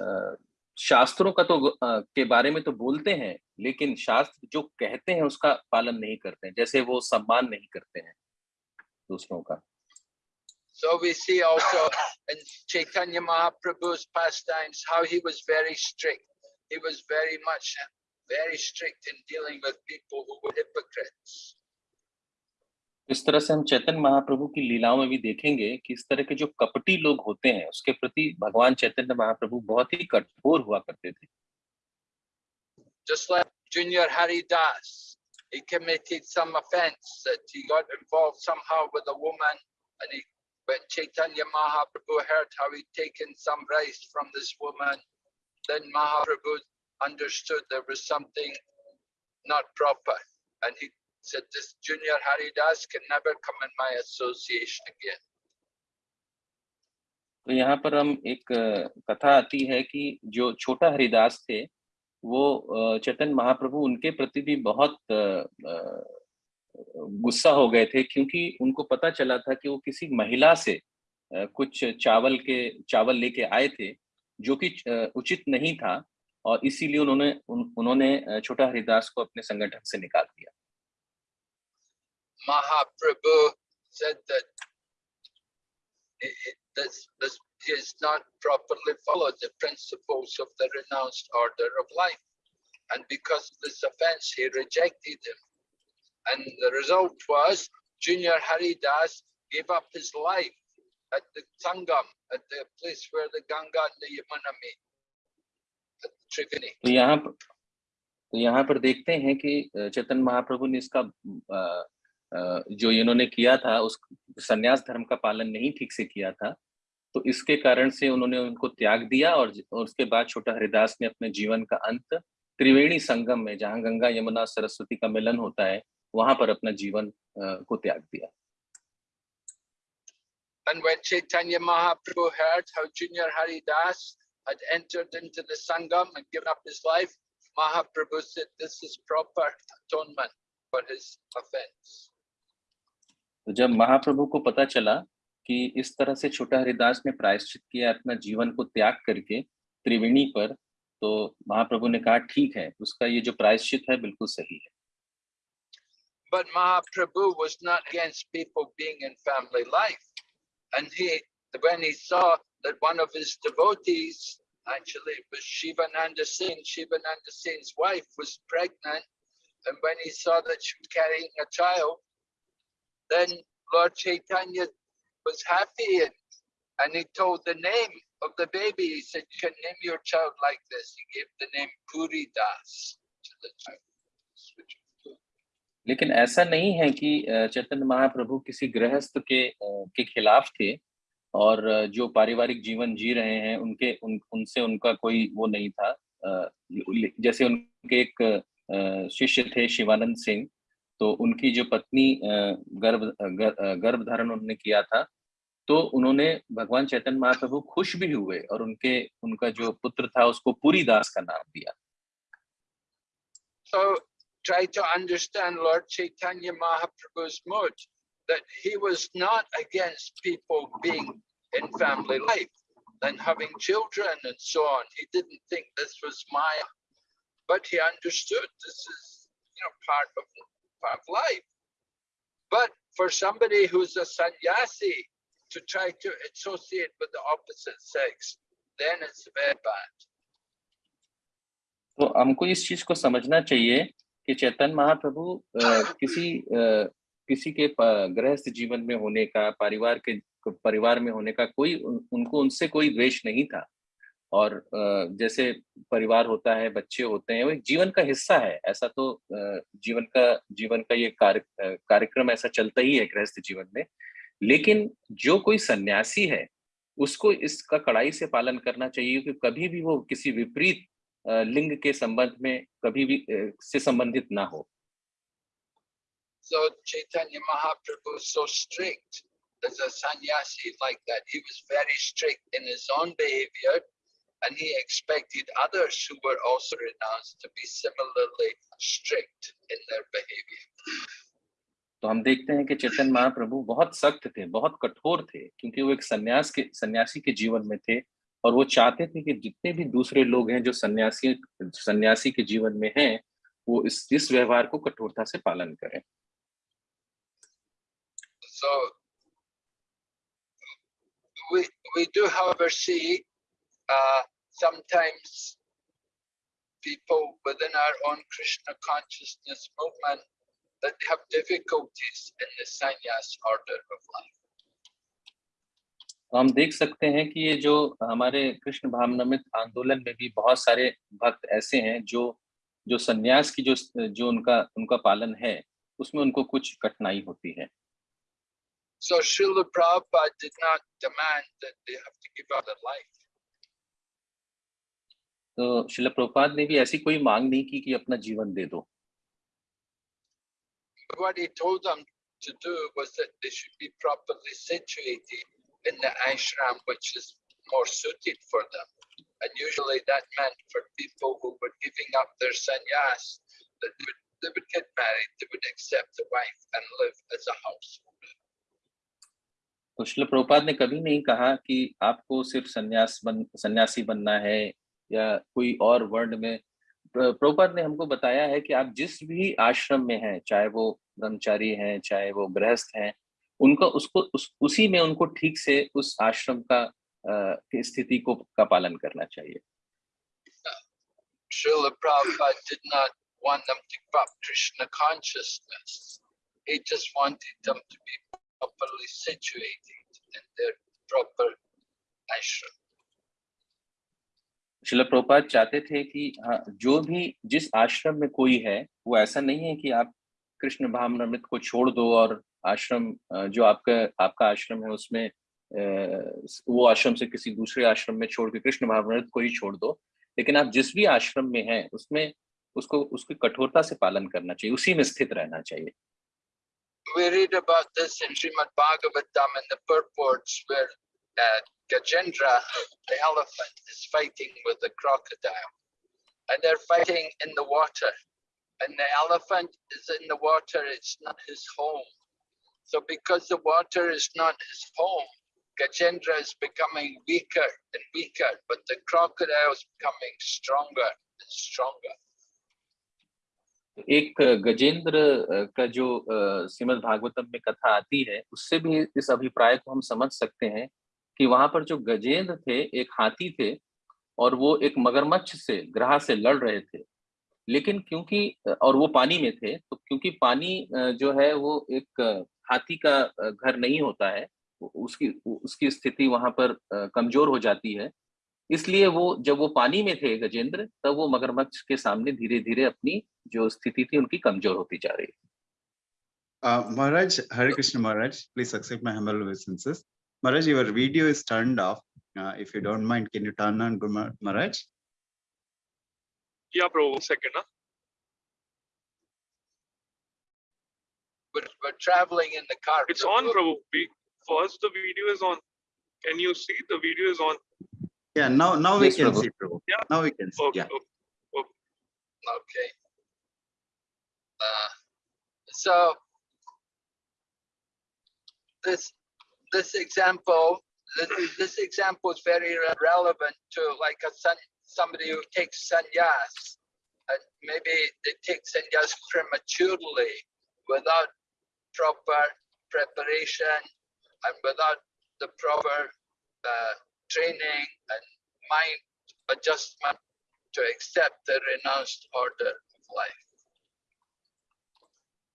अ, शास्त्रों का तो अ, के बारे में तो बोलते हैं लेकिन शास्त्र जो कहते हैं उसका पालन नहीं करते हैं जैसे वो सम्मान नहीं करते हैं दूसरों का So we see also in Chaitanya Mahaprabhu's pastimes how he was very strict. He was very much very strict in dealing with people who were hypocrites. इस तरह से हम चैतन्य महाप्रभु की लीलाओं में भी देखेंगे कि इस तरह के जो कपटी लोग होते हैं उसके प्रति भगवान चैतन्य महाप्रभु बहुत ही कठोर हुआ करते थे just like Junior Hari Das. He committed some offense that he got involved somehow with a woman, and he when Chaitanya Mahaprabhu heard how he'd taken some rice from this woman, then Mahaprabhu understood there was something not proper, and he said, "This Junior Hari Das can never come in my association again." तो यहाँ पर हम एक कथा आती है कि जो छोटा हरिदास थे वो अ, चैतन्य महाप्रभु उनके प्रति भी बहुत अ, अ, गुस्सा हो गए थे क्योंकि उनको पता चला था कि वो किसी महिला से कुछ चावल के चावल लेके आए थे जो कि उचित नहीं था और इसीलिए उन्होंने उन, उन्होंने छोटा हरिदास को अपने संगठन से निकाल दिया Mahaprabhu said that he- he- this, this, he not properly followed the principles of the renounced order of life. And because of this offense, he rejected him. And the result was Junior Haridas gave up his life at the Sangam, at the place where the Ganga and the Yamuna meet, at Triveni. तो यहाँ पर तो यहाँ पर देखते हैं कि चैतन्य महाप्रभु ने इसका जो इन्होंने किया था उस सन्यास धर्म का पालन नहीं ठीक से किया था तो इसके कारण से उन्होंने उनको त्याग दिया और, और उसके बाद छोटा हरिदास ने अपने जीवन का अंत त्रिवेणी संगम में जहाँ गंगा यमुना सरस्वती का मिलन होता है वहाँ पर अपना जीवन को त्याग दिया And when Chaitanya Mahaprabhu heard how Junior Haridas had entered into the Sangam and given up his life, Mahaprabhu said, This is proper atonement for his offense. तो जब महाप्रभु को पता चला कि इस तरह से छोटा हरिदास ने प्रायश्चित किया अपना जीवन को त्याग करके त्रिवेणी पर तो महाप्रभु ने कहा ठीक है उसका ये जो प्रायश्चित है बिल्कुल सही है But Mahaprabhu was not against people being in family life. And he, when he saw that one of his devotees, actually was Shivananda Singh, Shivananda Singh's wife was pregnant, and when he saw that she was carrying a child, then Lord Chaitanya was happy and, and he told the name of the baby. He said, You can name your child like this. He gave the name Puri Das to the child. लेकिन ऐसा नहीं है कि चैतन्य महाप्रभु किसी गृहस्थ के के खिलाफ थे और जो पारिवारिक जीवन जी रहे हैं, उनके, उन, उनसे उनका कोई वो नहीं था। जैसे उनके एक शिष्य थे शिवानंद सिंह तो उनकी जो पत्नी गर्भ गर- गर्भ धारण उन्होंने किया था तो उन्होंने भगवान चैतन्य महाप्रभु खुश भी हुए और उनके, उनका जो पुत्र था उसको पूरी दास का नाम दिया। So try to understand Lord Chaitanya Mahaprabhu's mood that he was not against people being in family life and having children and so on. He didn't think this was Maya, but he understood this is you know part of part of life. But for somebody who's a sannyasi to try to associate with the opposite sex, then it's very bad. तो हमको इस चीज को समझना चाहिए कि चैतन्य महाप्रभु किसी किसी के गृहस्थ जीवन में होने का परिवार के परिवार में होने का कोई उन, उनको उनसे कोई द्वेष नहीं था। और जैसे परिवार होता है बच्चे होते हैं वो एक जीवन का हिस्सा है। ऐसा तो जीवन का जीवन का ये कार्य कार्यक्रम ऐसा चलता ही है गृहस्थ जीवन में। लेकिन जो कोई सन्यासी है उसको इसका कड़ाई से पालन करना चाहिए कि कभी भी वो किसी विपरीत लिंग के संबंध में कभी भी से संबंधित ना हो So Chaitanya Mahaprabhu is so strict as a sannyasi like that. He was very strict in his own behavior and he expected others who were also renounced to be similarly strict in their behavior. तो हम देखते हैं कि चैतन्य महाप्रभु बहुत सख्त थे बहुत कठोर थे क्योंकि वो एक सन्यास के सन्यासी के जीवन में थे और वो चाहते थे कि जितने भी दूसरे लोग हैं जो सन्यासी सन्यासी के जीवन में हैं वो इस इस व्यवहार को कठोरता से पालन करें So we, we do, however, see uh, sometimes people within our own Krishna consciousness movement that have difficulties in the sannyas order of life. तो हम देख सकते हैं कि ये जो हमारे कृष्ण भावनमित आंदोलन में भी बहुत सारे भक्त ऐसे हैं जो जो सन्यास की जो जो उनका उनका पालन है उसमें उनको कुछ कठिनाई होती है। So, तो शिल प्रपात ने भी ऐसी कोई मांग नहीं की कि अपना जीवन दे दो। What he told them to do was that they should be properly situated. In the ashram which is more suited for them. And usually that meant for people who were giving up their sannyas, that they would, they would get married, they would accept a wife and live as a household. तो शिल प्रभुपाद ने कभी नहीं कहा कि आपको सिर्फ़ सन्यास बन सन्यासी बनना है या कोई और वर्ण में प्र- प्रभुपाद ने हमको बताया है कि आप जिस भी आश्रम में हैं चाहे वो ब्रह्मचारी हैं चाहे वो गृहस्थ हैं उनको उसको उस, उसी में उनको ठीक से उस आश्रम का अ, की स्थिति को का पालन करना चाहिए Srila Prabhupada did not want them to give up Krishna consciousness. He just wanted them to be properly situated in their proper ashram. शिल प्रभुपाद चाहते थे कि हाँ जो भी जिस आश्रम में कोई है वो ऐसा नहीं है कि आप कृष्ण भावनामृत को छोड़ दो और आश्रम जो आपका आपका आश्रम है उसमें वो आश्रम से किसी दूसरे आश्रम में छोड़ के कृष्ण भावनामृत को ही छोड़ दो लेकिन आप जिस भी आश्रम में हैं उसमें उसको उसकी कठोरता से पालन करना चाहिए उसी में स्थित रहना चाहिए We read about this in Srimad Bhagavatam in the purports where uh, Gajendra, the elephant, is fighting with the crocodile. And they're fighting in the water. And the elephant is in the water, it's not his home. So because the water is not his home, Gajendra is becoming weaker and weaker, but the crocodile is becoming stronger and stronger. एक गजेंद्र का जो श्रीमद् भागवतम में कथा आती है उससे भी इस अभिप्राय को हम समझ सकते हैं कि वहाँ पर जो गजेंद्र थे एक हाथी थे और वो एक मगरमच्छ से ग्रह से लड़ रहे थे लेकिन क्योंकि और वो पानी में थे तो क्योंकि पानी जो है वो एक हाथी का अ, घर नहीं होता है उसकी उसकी स्थिति वहाँ पर अ, कमज़ोर हो जाती है इसलिए वो जब वो पानी में थे गजेंद्र तब वो मगरमच्छ के सामने धीरे धीरे अपनी जो स्थिति थी उनकी कमज़ोर होती जा रही Uh, Maharaj, Hare Krishna Maharaj, please accept my humble obeisances. Maharaj, your video is turned off. Uh, if you don't mind, can you turn on Guru Mar- Maharaj? Yeah, We're, we're traveling in the car. It's Prabhu. on, Prabhu. We, first, the video is on. Can you see the video is on? Yeah, now now we can Prabhu. see, Prabhu. Yeah. Now we can see. Okay, Yeah. okay. Okay. Uh, so this this example this, this example is very relevant to like a son somebody who takes sannyas and maybe they take sannyas prematurely without proper preparation and without the proper uh, training and mind adjustment to accept the renounced order of life.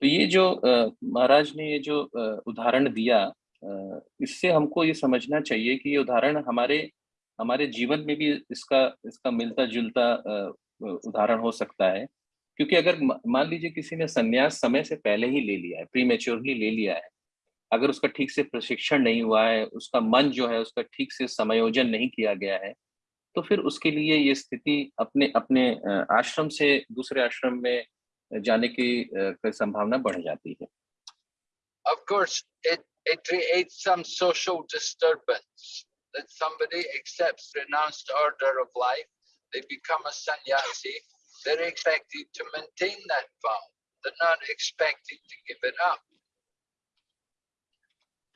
तो ये जो अ, महाराज ने ये जो उदाहरण दिया अ, इससे हमको ये समझना चाहिए कि ये उदाहरण हमारे हमारे जीवन में भी इसका इसका मिलता जुलता उदाहरण हो सकता है क्योंकि अगर मान लीजिए किसी ने संन्यास समय से पहले ही ले लिया है प्रीमेच्योरली ले लिया है अगर उसका ठीक से प्रशिक्षण नहीं हुआ है उसका मन जो है उसका ठीक से समायोजन नहीं किया गया है तो फिर उसके लिए ये स्थिति अपने अपने आश्रम से दूसरे आश्रम में जाने की संभावना बढ़ जाती है। Of course, it, it creates some social disturbance that somebody accepts renounced order of life, they become a sannyasi, they're expected to maintain that vow. They're not expected to give it up.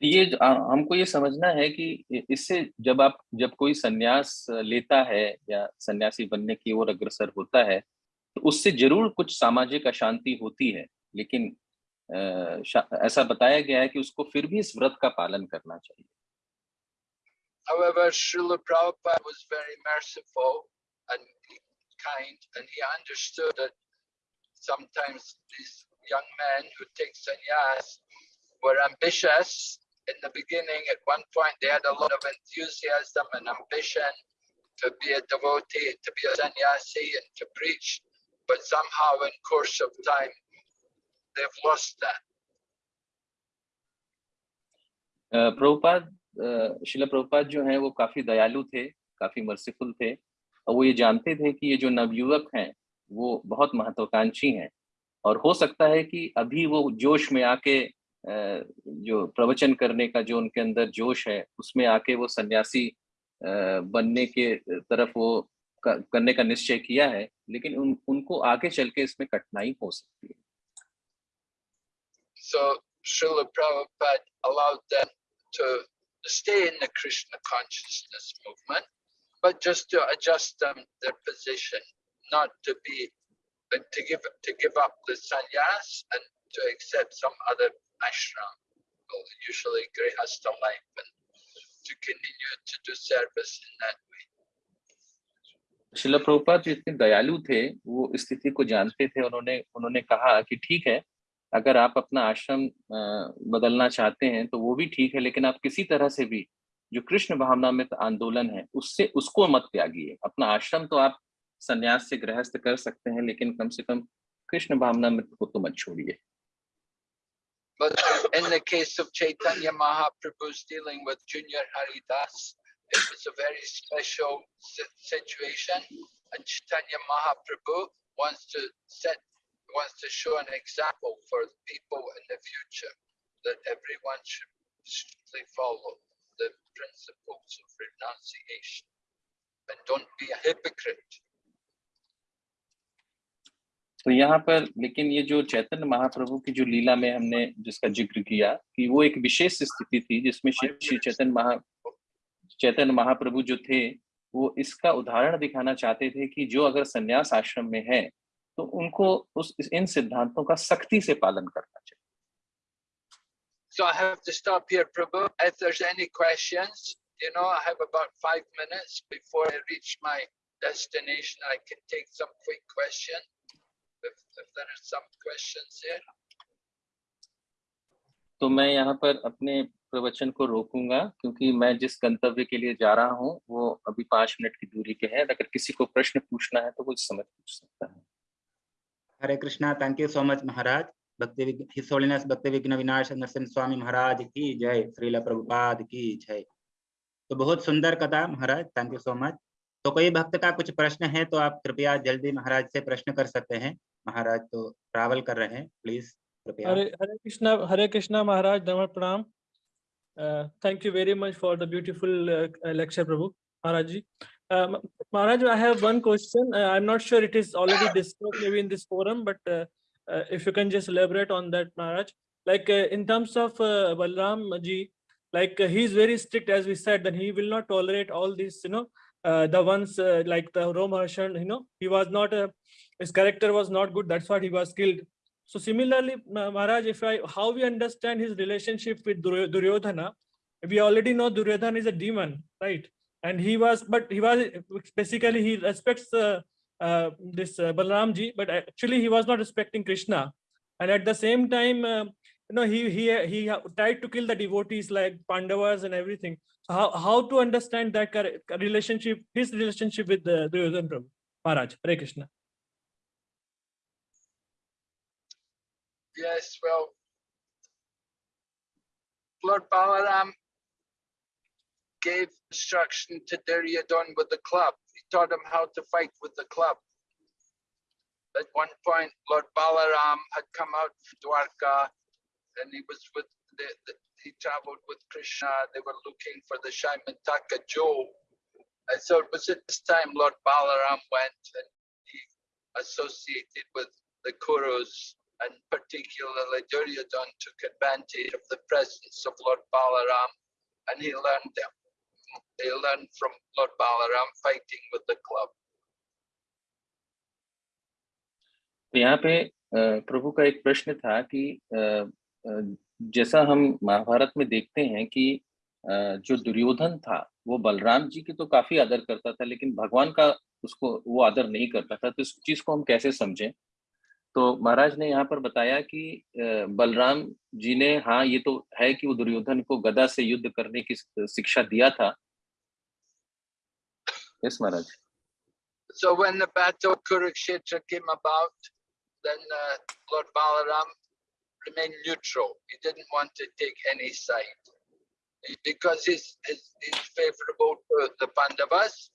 ये हमको ये समझना है कि इससे जब आप जब कोई सन्यास लेता है या सन्यासी बनने की ओर अग्रसर होता है तो उससे ज़रूर कुछ सामाजिक अशांति होती है लेकिन ऐसा बताया गया है कि उसको फिर भी इस व्रत का पालन करना चाहिए However, Srila Prabhupada was very merciful and kind, and he understood that sometimes these young men who take sannyas were ambitious in the beginning. At one point, they had a lot of enthusiasm and ambition to be a devotee, to be a sannyasi, and to preach. But somehow, in course of time, they've lost that. अ, प्रभुपाद अ, शिला प्रभुपाद जो हैं वो काफी दयालु थे काफी मर्सीफुल थे और वो ये जानते थे कि ये जो नवयुवक हैं वो बहुत महत्वाकांक्षी हैं। और हो सकता है कि अभी वो जोश में आके जो प्रवचन करने का जो उनके अंदर जोश है उसमें आके वो सन्यासी बनने के तरफ़ वो करने का निश्चय किया है लेकिन उन उनको आगे चल के इसमें कठिनाई हो सकती है। So Srila Prabhupada allowed them to stay in the Krishna consciousness movement, but just to adjust them their position, not to be but to give to give up the sannyas and to accept some other ashram, well, usually grihastha life, and to continue to do service in that way. शिला प्रभुपाद जो इतने दयालु थे वो स्थिति को जानते थे उन्होंने उन्होंने कहा कि ठीक है अगर आप अपना आश्रम बदलना चाहते हैं तो वो भी ठीक है लेकिन आप किसी तरह से भी जो कृष्ण भावना में आंदोलन है उससे उसको मत त्यागिए अपना आश्रम तो आप संन्यास से गृहस्थ कर सकते हैं लेकिन कम से कम कृष्ण भावना में को तो मत छोड़िए But in the case of Chaitanya Mahaprabhu's dealing with Junior Haridas, it was a very special situation, and Chaitanya Mahaprabhu wants to set wants to show an example for the people in the future that everyone should strictly follow the principles of renunciation and don't be a hypocrite. तो यहाँ पर, लेकिन ये जो चैतन्य महाप्रभु की जो लीला में हमने जिसका ज़िक्र किया, कि वो एक विशेष स्थिति थी जिसमें श्री चैतन्य महा चैतन्य महाप्रभु जो थे, वो इसका उदाहरण दिखाना चाहते थे कि जो अगर संन्यास आश्रम में है तो उनको उस इन सिद्धांतों का सख्ती से पालन करना चाहिए So I have to stop here, Prabhu. If there's any questions, you know, I have about five minutes before I reach my destination. I can take some quick question. If, if there are some questions here. तो मैं यहाँ पर अपने प्रवचन को रोकूँगा क्योंकि मैं जिस गंतव्य के लिए जा रहा हूँ वो अभी पाँच मिनट की दूरी पे है अगर किसी को प्रश्न पूछना है तो वो इस समय पूछ सकता है Hare Krishna thank you so much महाराज भक्ति हिस्सोलिनस भक्ति विघ्न विनाश नरसिंह स्वामी महाराज की जय, श्रील प्रभुपाद की जय। तो बहुत सुंदर कथा महाराज थैंक यू सो मच तो कई भक्त का कुछ प्रश्न है तो आप कृपया जल्दी महाराज से प्रश्न कर सकते हैं। महाराज तो ट्रैवल कर रहे हैं प्लीज़ हरे हरे कृष्णा हरे कृष्णा महाराज नमन प्रणाम। Thank you very much for the beautiful lecture Prabhu. Maharaj ji Maharaj I have one question I am not sure it is already discussed in this forum but if you can just elaborate on that, Maharaj. Like uh, in terms of uh, Balram ji, like uh, very strict, as we said, then he will not tolerate all these, you know, uh, the ones uh, like the Romaharshan, you know, he was not, uh, his character was not good. That's why he was killed. So similarly, Maharaj, if I how we understand his relationship with Duryo- Duryodhana, we already know Duryodhana is a demon, right? And he was, but he was basically he respects uh, uh, this uh, Balramji, but actually he was not respecting Krishna. And at the same time, uh, you know, he he he tried to kill the devotees like Pandavas and everything. So how how to understand that relationship, his relationship with uh, Duryodhana Prabhu? Maharaj, Hare Krishna. Yes, well, Lord Balaram gave instruction to Duryodhana with the club. He taught him how to fight with the club. At one point, Lord Balaram had come out from Dwarka and he was with the, the he traveled with Krishna. They were looking for the Shaimantaka jewel. And so it was at this time Lord Balaram went and he associated with the Kurus and particularly Duryodhan took advantage of the presence of Lord Balaram and he learned them. He learned from Lord Balaram fighting with the club. तो यहाँ पे प्रभु का एक प्रश्न था कि जैसा हम महाभारत में देखते हैं कि जो दुर्योधन था, वो बलराम जी की तो काफ़ी आदर करता था, लेकिन भगवान का उसको वो आदर नहीं करता था तो इस चीज़ को हम कैसे समझें तो महाराज ने यहाँ पर बताया कि बलराम जी ने हाँ ये तो है कि वो दुर्योधन को गदा से युद्ध करने की शिक्षा दिया था yes Maharaj So when the battle of Kurukshetra came about, then uh, Lord Balaram remained neutral. He didn't want to take any side because he's, he's, he's favorable to the Pandavas,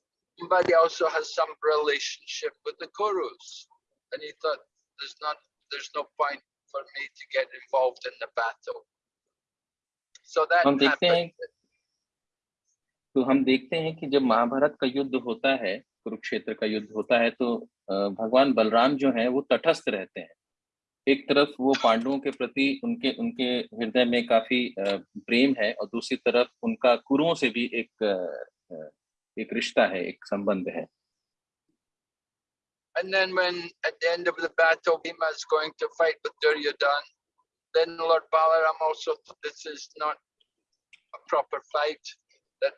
but he also has some relationship with the Kurus. And he thought there's not there's no point for me to get involved in the battle. So that हम देखते हैं. तो हम देखते हैं कि जब महाभारत का युद्ध होता है कुरुक्षेत्र का युद्ध होता है तो भगवान बलराम जो हैं वो तटस्थ रहते हैं एक तरफ़ वो पांडवों के प्रति उनके उनके हृदय में काफ़ी प्रेम है और दूसरी तरफ़ उनका कुरुओं से भी एक एक रिश्ता है एक संबंध है And then when at the end of the battle Bhima is going to fight with Duryodhan, then Lord Balaram also this is not a proper fight. That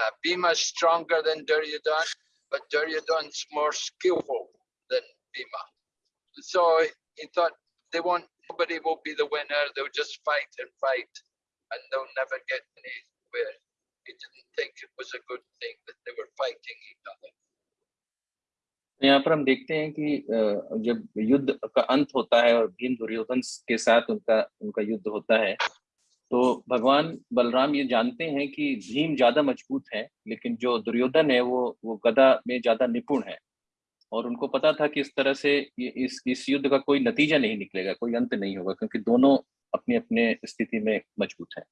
uh, Bhima is stronger than Duryodhan, but Duryodhan's more skillful than Bhima. So he thought they won't nobody will be the winner, they'll just fight and fight and they'll never get anywhere. He didn't think it was a good thing that they were fighting each other. तो यहाँ पर हम देखते हैं कि जब युद्ध का अंत होता है और भीम दुर्योधन के साथ उनका उनका युद्ध होता है तो भगवान बलराम ये जानते हैं कि भीम ज़्यादा मज़बूत है, लेकिन जो दुर्योधन है वो वो गदा में ज़्यादा निपुण है। और उनको पता था कि इस तरह से ये, इस इस युद्ध का कोई नतीजा नहीं निकलेगा, कोई अंत नहीं होगा, क्योंकि दोनों अपने अपने स्थिति में मज़बूत हैं।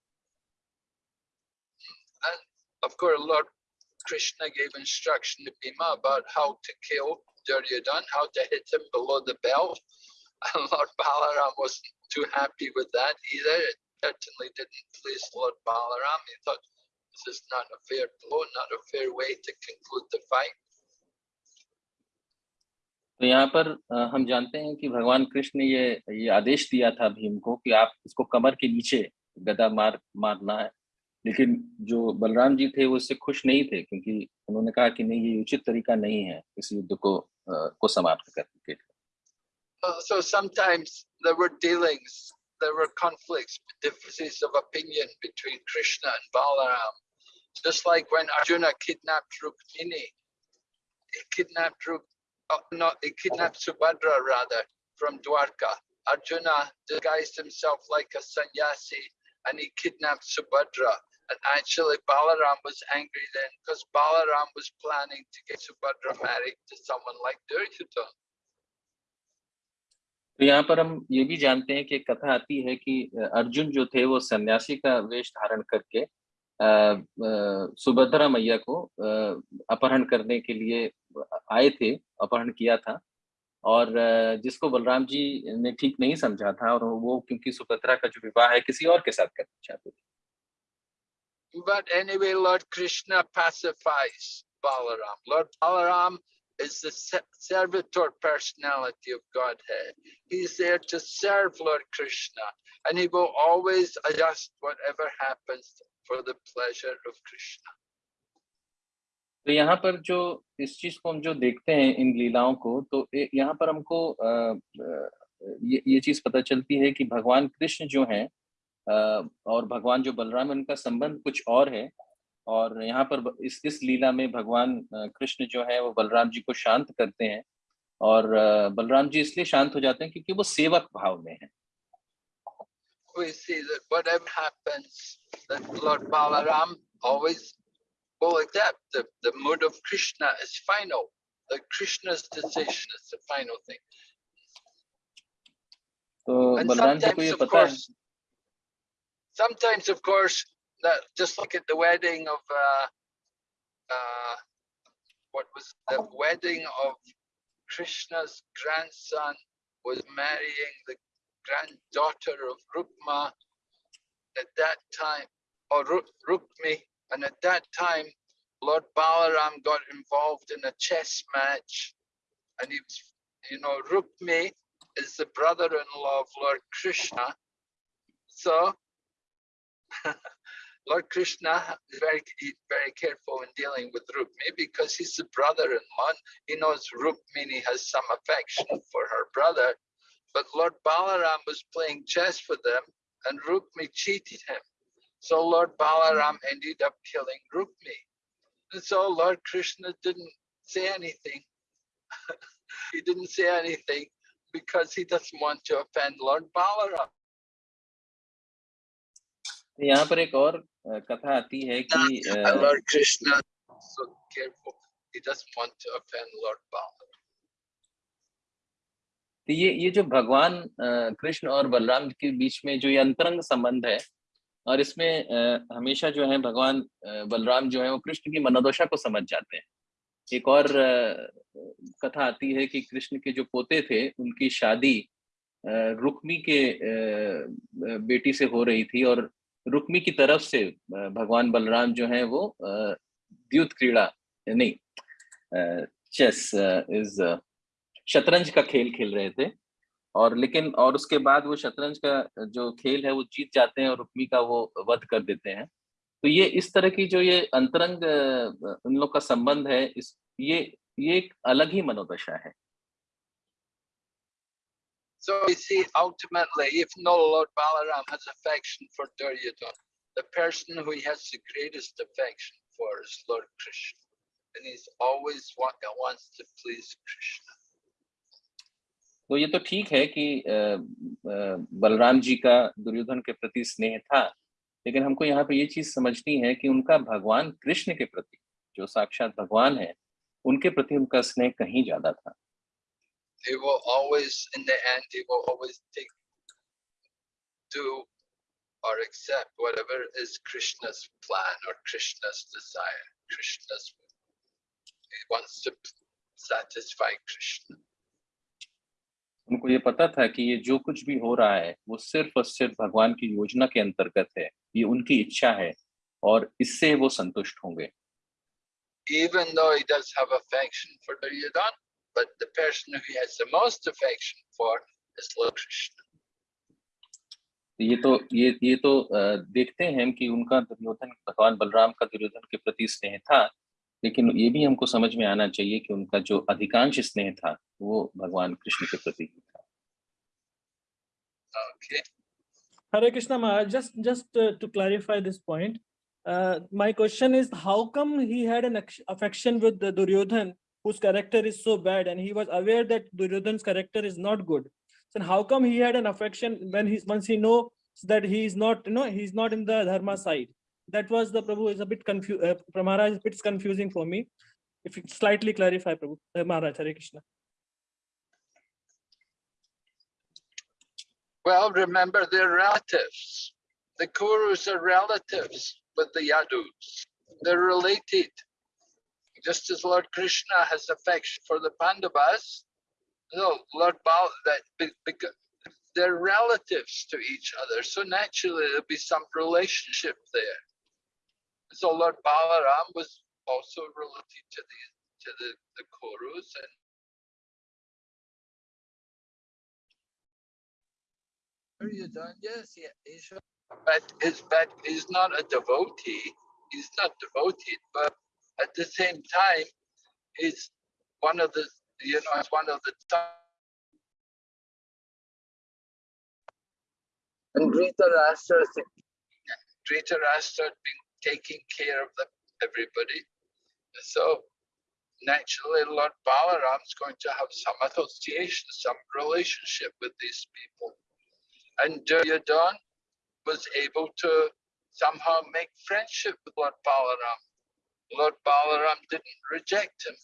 Krishna gave instruction to Bhima about how to kill Duryodhan, how to hit him below the belt. And Lord Balaram wasn't too happy with that either. It certainly didn't please Lord Balaram. He thought this is not a fair blow, not a fair way to conclude the fight. तो यहाँ पर हम जानते हैं कि भगवान कृष्ण ने ये ये आदेश दिया था भीम को कि आप इसको कमर के नीचे गदा मार मारना है लेकिन जो बलराम जी थे वो इससे खुश नहीं थे क्योंकि उन्होंने कहा कि नहीं ये उचित तरीका नहीं है इस युद्ध को अ, को समाप्त करने के लिए Uh, So sometimes there were dealings, there were conflicts, differences of opinion between Krishna and Balaram. Just like when Arjuna kidnapped Rukmini, he kidnapped Ruk, uh, no, he kidnapped Subhadra rather from Dwarka. Arjuna disguised himself like a sannyasi and he kidnapped Subhadra. And actually, Balaram was angry then because Balaram was planning to get Subhadra married to someone like Duryodhana. तो यहाँ पर हम ये भी जानते हैं कि कथा आती है कि अर्जुन जो थे वो सन्यासी का वेश धारण करके सुभद्रा मैया को अपहरण करने के लिए आए थे, अपहरण किया था और जिसको बलराम जी ने ठीक नहीं समझा था, और वो क्योंकि सुभद्रा का जो विवाह है, किसी और के साथ करना चाहते थे But anyway, Lord Krishna pacifies Balaram. Lord Balaram is the servitor personality of Godhead. He's there to serve Lord Krishna, and he will always adjust whatever happens for the pleasure of Krishna. तो यहाँ पर जो इस चीज़ को हम जो देखते हैं इन लीलाओं को तो यहाँ पर हमको अ, अ, ये ये चीज़ पता चलती है कि भगवान कृष्ण जो हैं अ, और भगवान जो बलराम है उनका संबंध कुछ और है। और यहाँ पर इस इस लीला में भगवान कृष्ण जो है वो बलराम जी को शांत करते हैं। और बलराम जी इसलिए शांत हो जाते हैं क्योंकि वो सेवक भाव में है। तो बलराम जी को ये पता है sometimes, of course, that just look at the wedding of uh, uh, what was the wedding of Krishna's grandson was marrying the granddaughter of Rukma at that time, or Ruk- Rukmi, and at that time, Lord Balaram got involved in a chess match, and he was, you know, Rukmi is the brother-in-law of Lord Krishna. So Lord Krishna is very very careful in dealing with Rukmi because he's the brother-in-law. He knows Rukmini has some affection for her brother, but Lord Balaram was playing chess with them, and Rukmi cheated him. So Lord Balaram ended up killing Rukmi. And so Lord Krishna didn't say anything. he didn't say anything because he doesn't want to offend Lord Balaram. तो यहाँ पर एक और कथा आती है कि And Lord Krishna is so careful. He doesn't want to offend Lord Balaram. तो ये ये जो भगवान कृष्ण और बलराम के बीच में जो ये अंतरंग संबंध है और इसमें हमेशा जो है भगवान बलराम जो है वो कृष्ण की मनोदशा को समझ जाते हैं एक और कथा आती है कि कृष्ण के जो पोते थे उनकी शादी रुक्मी के बेटी से हो रही थी और रुक्मी की तरफ़ से भगवान बलराम जो हैं वो द्युत क्रीड़ा, नहीं चेस इज़ शतरंज का खेल खेल रहे थे। और लेकिन, और उसके बाद वो शतरंज का, जो खेल है वो जीत जाते हैं और रुक्मी का वो वध कर देते हैं। तो ये इस तरह की जो ये अंतरंग उन लोग का संबंध है, इस, ये ये एक अलग ही मनोदशा है। So we see ultimately, if no Lord Balaram has affection for Duryodhana, the person who he has the greatest affection for is Lord Krishna. And he's always wa- wants to please Krishna. तो ये तो ठीक है कि अ, अ, बलराम जी का दुर्योधन के प्रति स्नेह था लेकिन हमको यहाँ पे ये चीज़ समझनी है कि उनका भगवान कृष्ण के प्रति जो साक्षात भगवान है उनके प्रति उनका स्नेह कहीं ज़्यादा था He will always, in the end, he will always take, do or accept whatever is Krishna's plan or Krishna's desire. Krishna's, he wants to satisfy Krishna. उनको ये पता था कि ये जो कुछ भी हो रहा है वो सिर्फ़ और सिर्फ़ भगवान की योजना के अंतर्गत है ये उनकी इच्छा है और इससे वो संतुष्ट होंगे even though he does have affection for Duryodhana, but the person who has the most affection for is Lord Krishna. ये तो ये ये तो देखते हैं कि उनका दुर्योधन भगवान बलराम का दुर्योधन के प्रति स्नेह था लेकिन ये भी हमको समझ में आना चाहिए कि उनका जो अधिकांश स्नेह था वो भगवान कृष्ण के प्रति ही था हरे कृष्णा महाराज just just to clarify this point my question is how come he had an affection with Duryodhan whose character is so bad and he was aware that Duryodhan's character is not good. So how come he had an affection when he once he knows that he is not, you know, he's not in the dharma side. That was the Prabhu is a bit confused. Uh, Maharaj, it's confusing for me. If you slightly clarify, Prabhu, uh, Maharaj, Hare Krishna. Well, remember they're relatives. The Kurus are relatives with the Yadus. They're related. Just as Lord Krishna has affection for the Pandavas, no, Lord Bal that because they're relatives to each other. So naturally there'll be some relationship there. So Lord Balaram was also related to the to the, the Kurus and Duryodhana, yes, he, he's but his but he's not a devotee. He's not devoted, but at the same time, he's one of the you know it's one of the top. And Dhritarashtra, Dhritarashtra had been taking care of the, everybody. So naturally, Lord Balaram's going to have some association, some relationship with these people. And Duryodhan was able to somehow make friendship with Lord Balaram. Lord Balaram didn't reject him.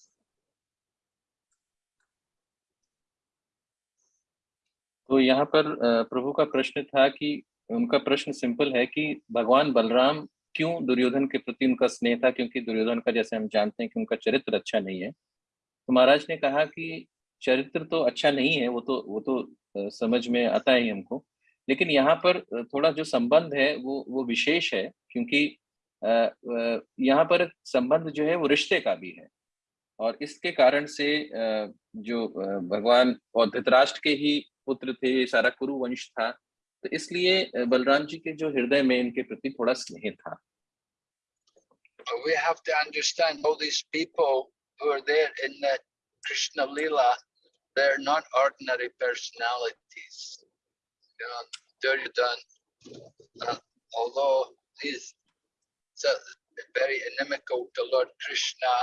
तो यहाँ पर प्रभु का प्रश्न था कि, उनका प्रश्न सिंपल है कि भगवान बलराम क्यों दुर्योधन के प्रति उनका स्नेह था? क्योंकि दुर्योधन का, जैसे हम जानते हैं कि उनका चरित्र अच्छा नहीं है। तो महाराज ने कहा कि चरित्र तो अच्छा नहीं है, वो तो वो तो समझ में आता है हमको। लेकिन यहाँ पर थोड़ा जो संबंध है, वो वो विशेष है, क्योंकि यहाँ पर संबंध जो है वो रिश्ते का भी है और इसके कारण से जो भगवान और धृतराष्ट्र के ही पुत्र थे सारा कुरु वंश था तो इसलिए बलराम जी के जो हृदय में इनके प्रति थोड़ा स्नेह था we have to understand all these people who are there in the Krishna Lila, they're not ordinary personalities. You know, Duryodhana, uh, although he's so very inimical to Lord Krishna,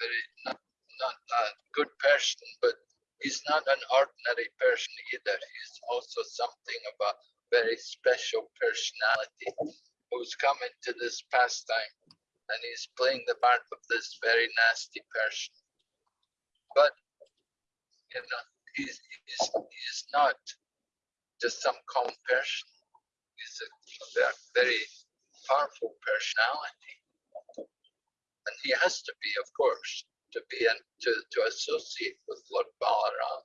very not, not a good person, but he's not an ordinary person either. He's also something of a very special personality who's come into this pastime and he's playing the part of this very nasty person. But you know, he's he's, he's not just some common person. He's a ve- very powerful personality. And he has to be, of course, to be and to, to associate with Lord Balaram.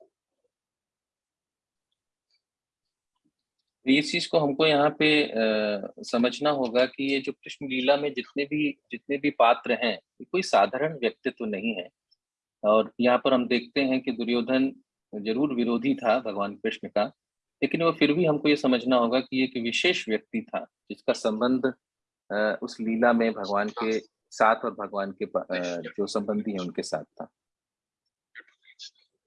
इस चीज़ को हमको यहाँ पे अ, समझना होगा कि ये जो कृष्ण लीला में जितने भी जितने भी पात्र हैं ये कोई साधारण व्यक्तित्व नहीं है और यहाँ पर हम देखते हैं कि दुर्योधन ज़रूर विरोधी था भगवान कृष्ण का लेकिन वो फिर भी हमको ये समझना होगा कि ये एक विशेष व्यक्ति था जिसका संबंध उस लीला में भगवान के साथ और भगवान के जो संबंधी हैं उनके साथ था।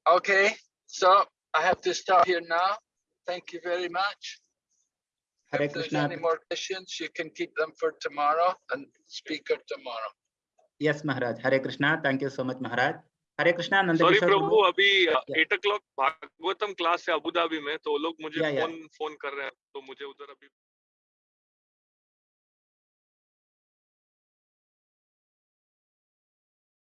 Okay so I have to stop here now thank you very much Hare Krishna any more questions you can keep them for tomorrow and speaker tomorrow yes Maharaj Hare Krishna thank you so much Maharaj Hare Krishna Nand sorry प्रभु अभी eight o'clock Bhagavatam class है अबू धाबी में तो लोग मुझे फ़ोन फ़ोन कर रहे हैं तो मुझे उधर अभी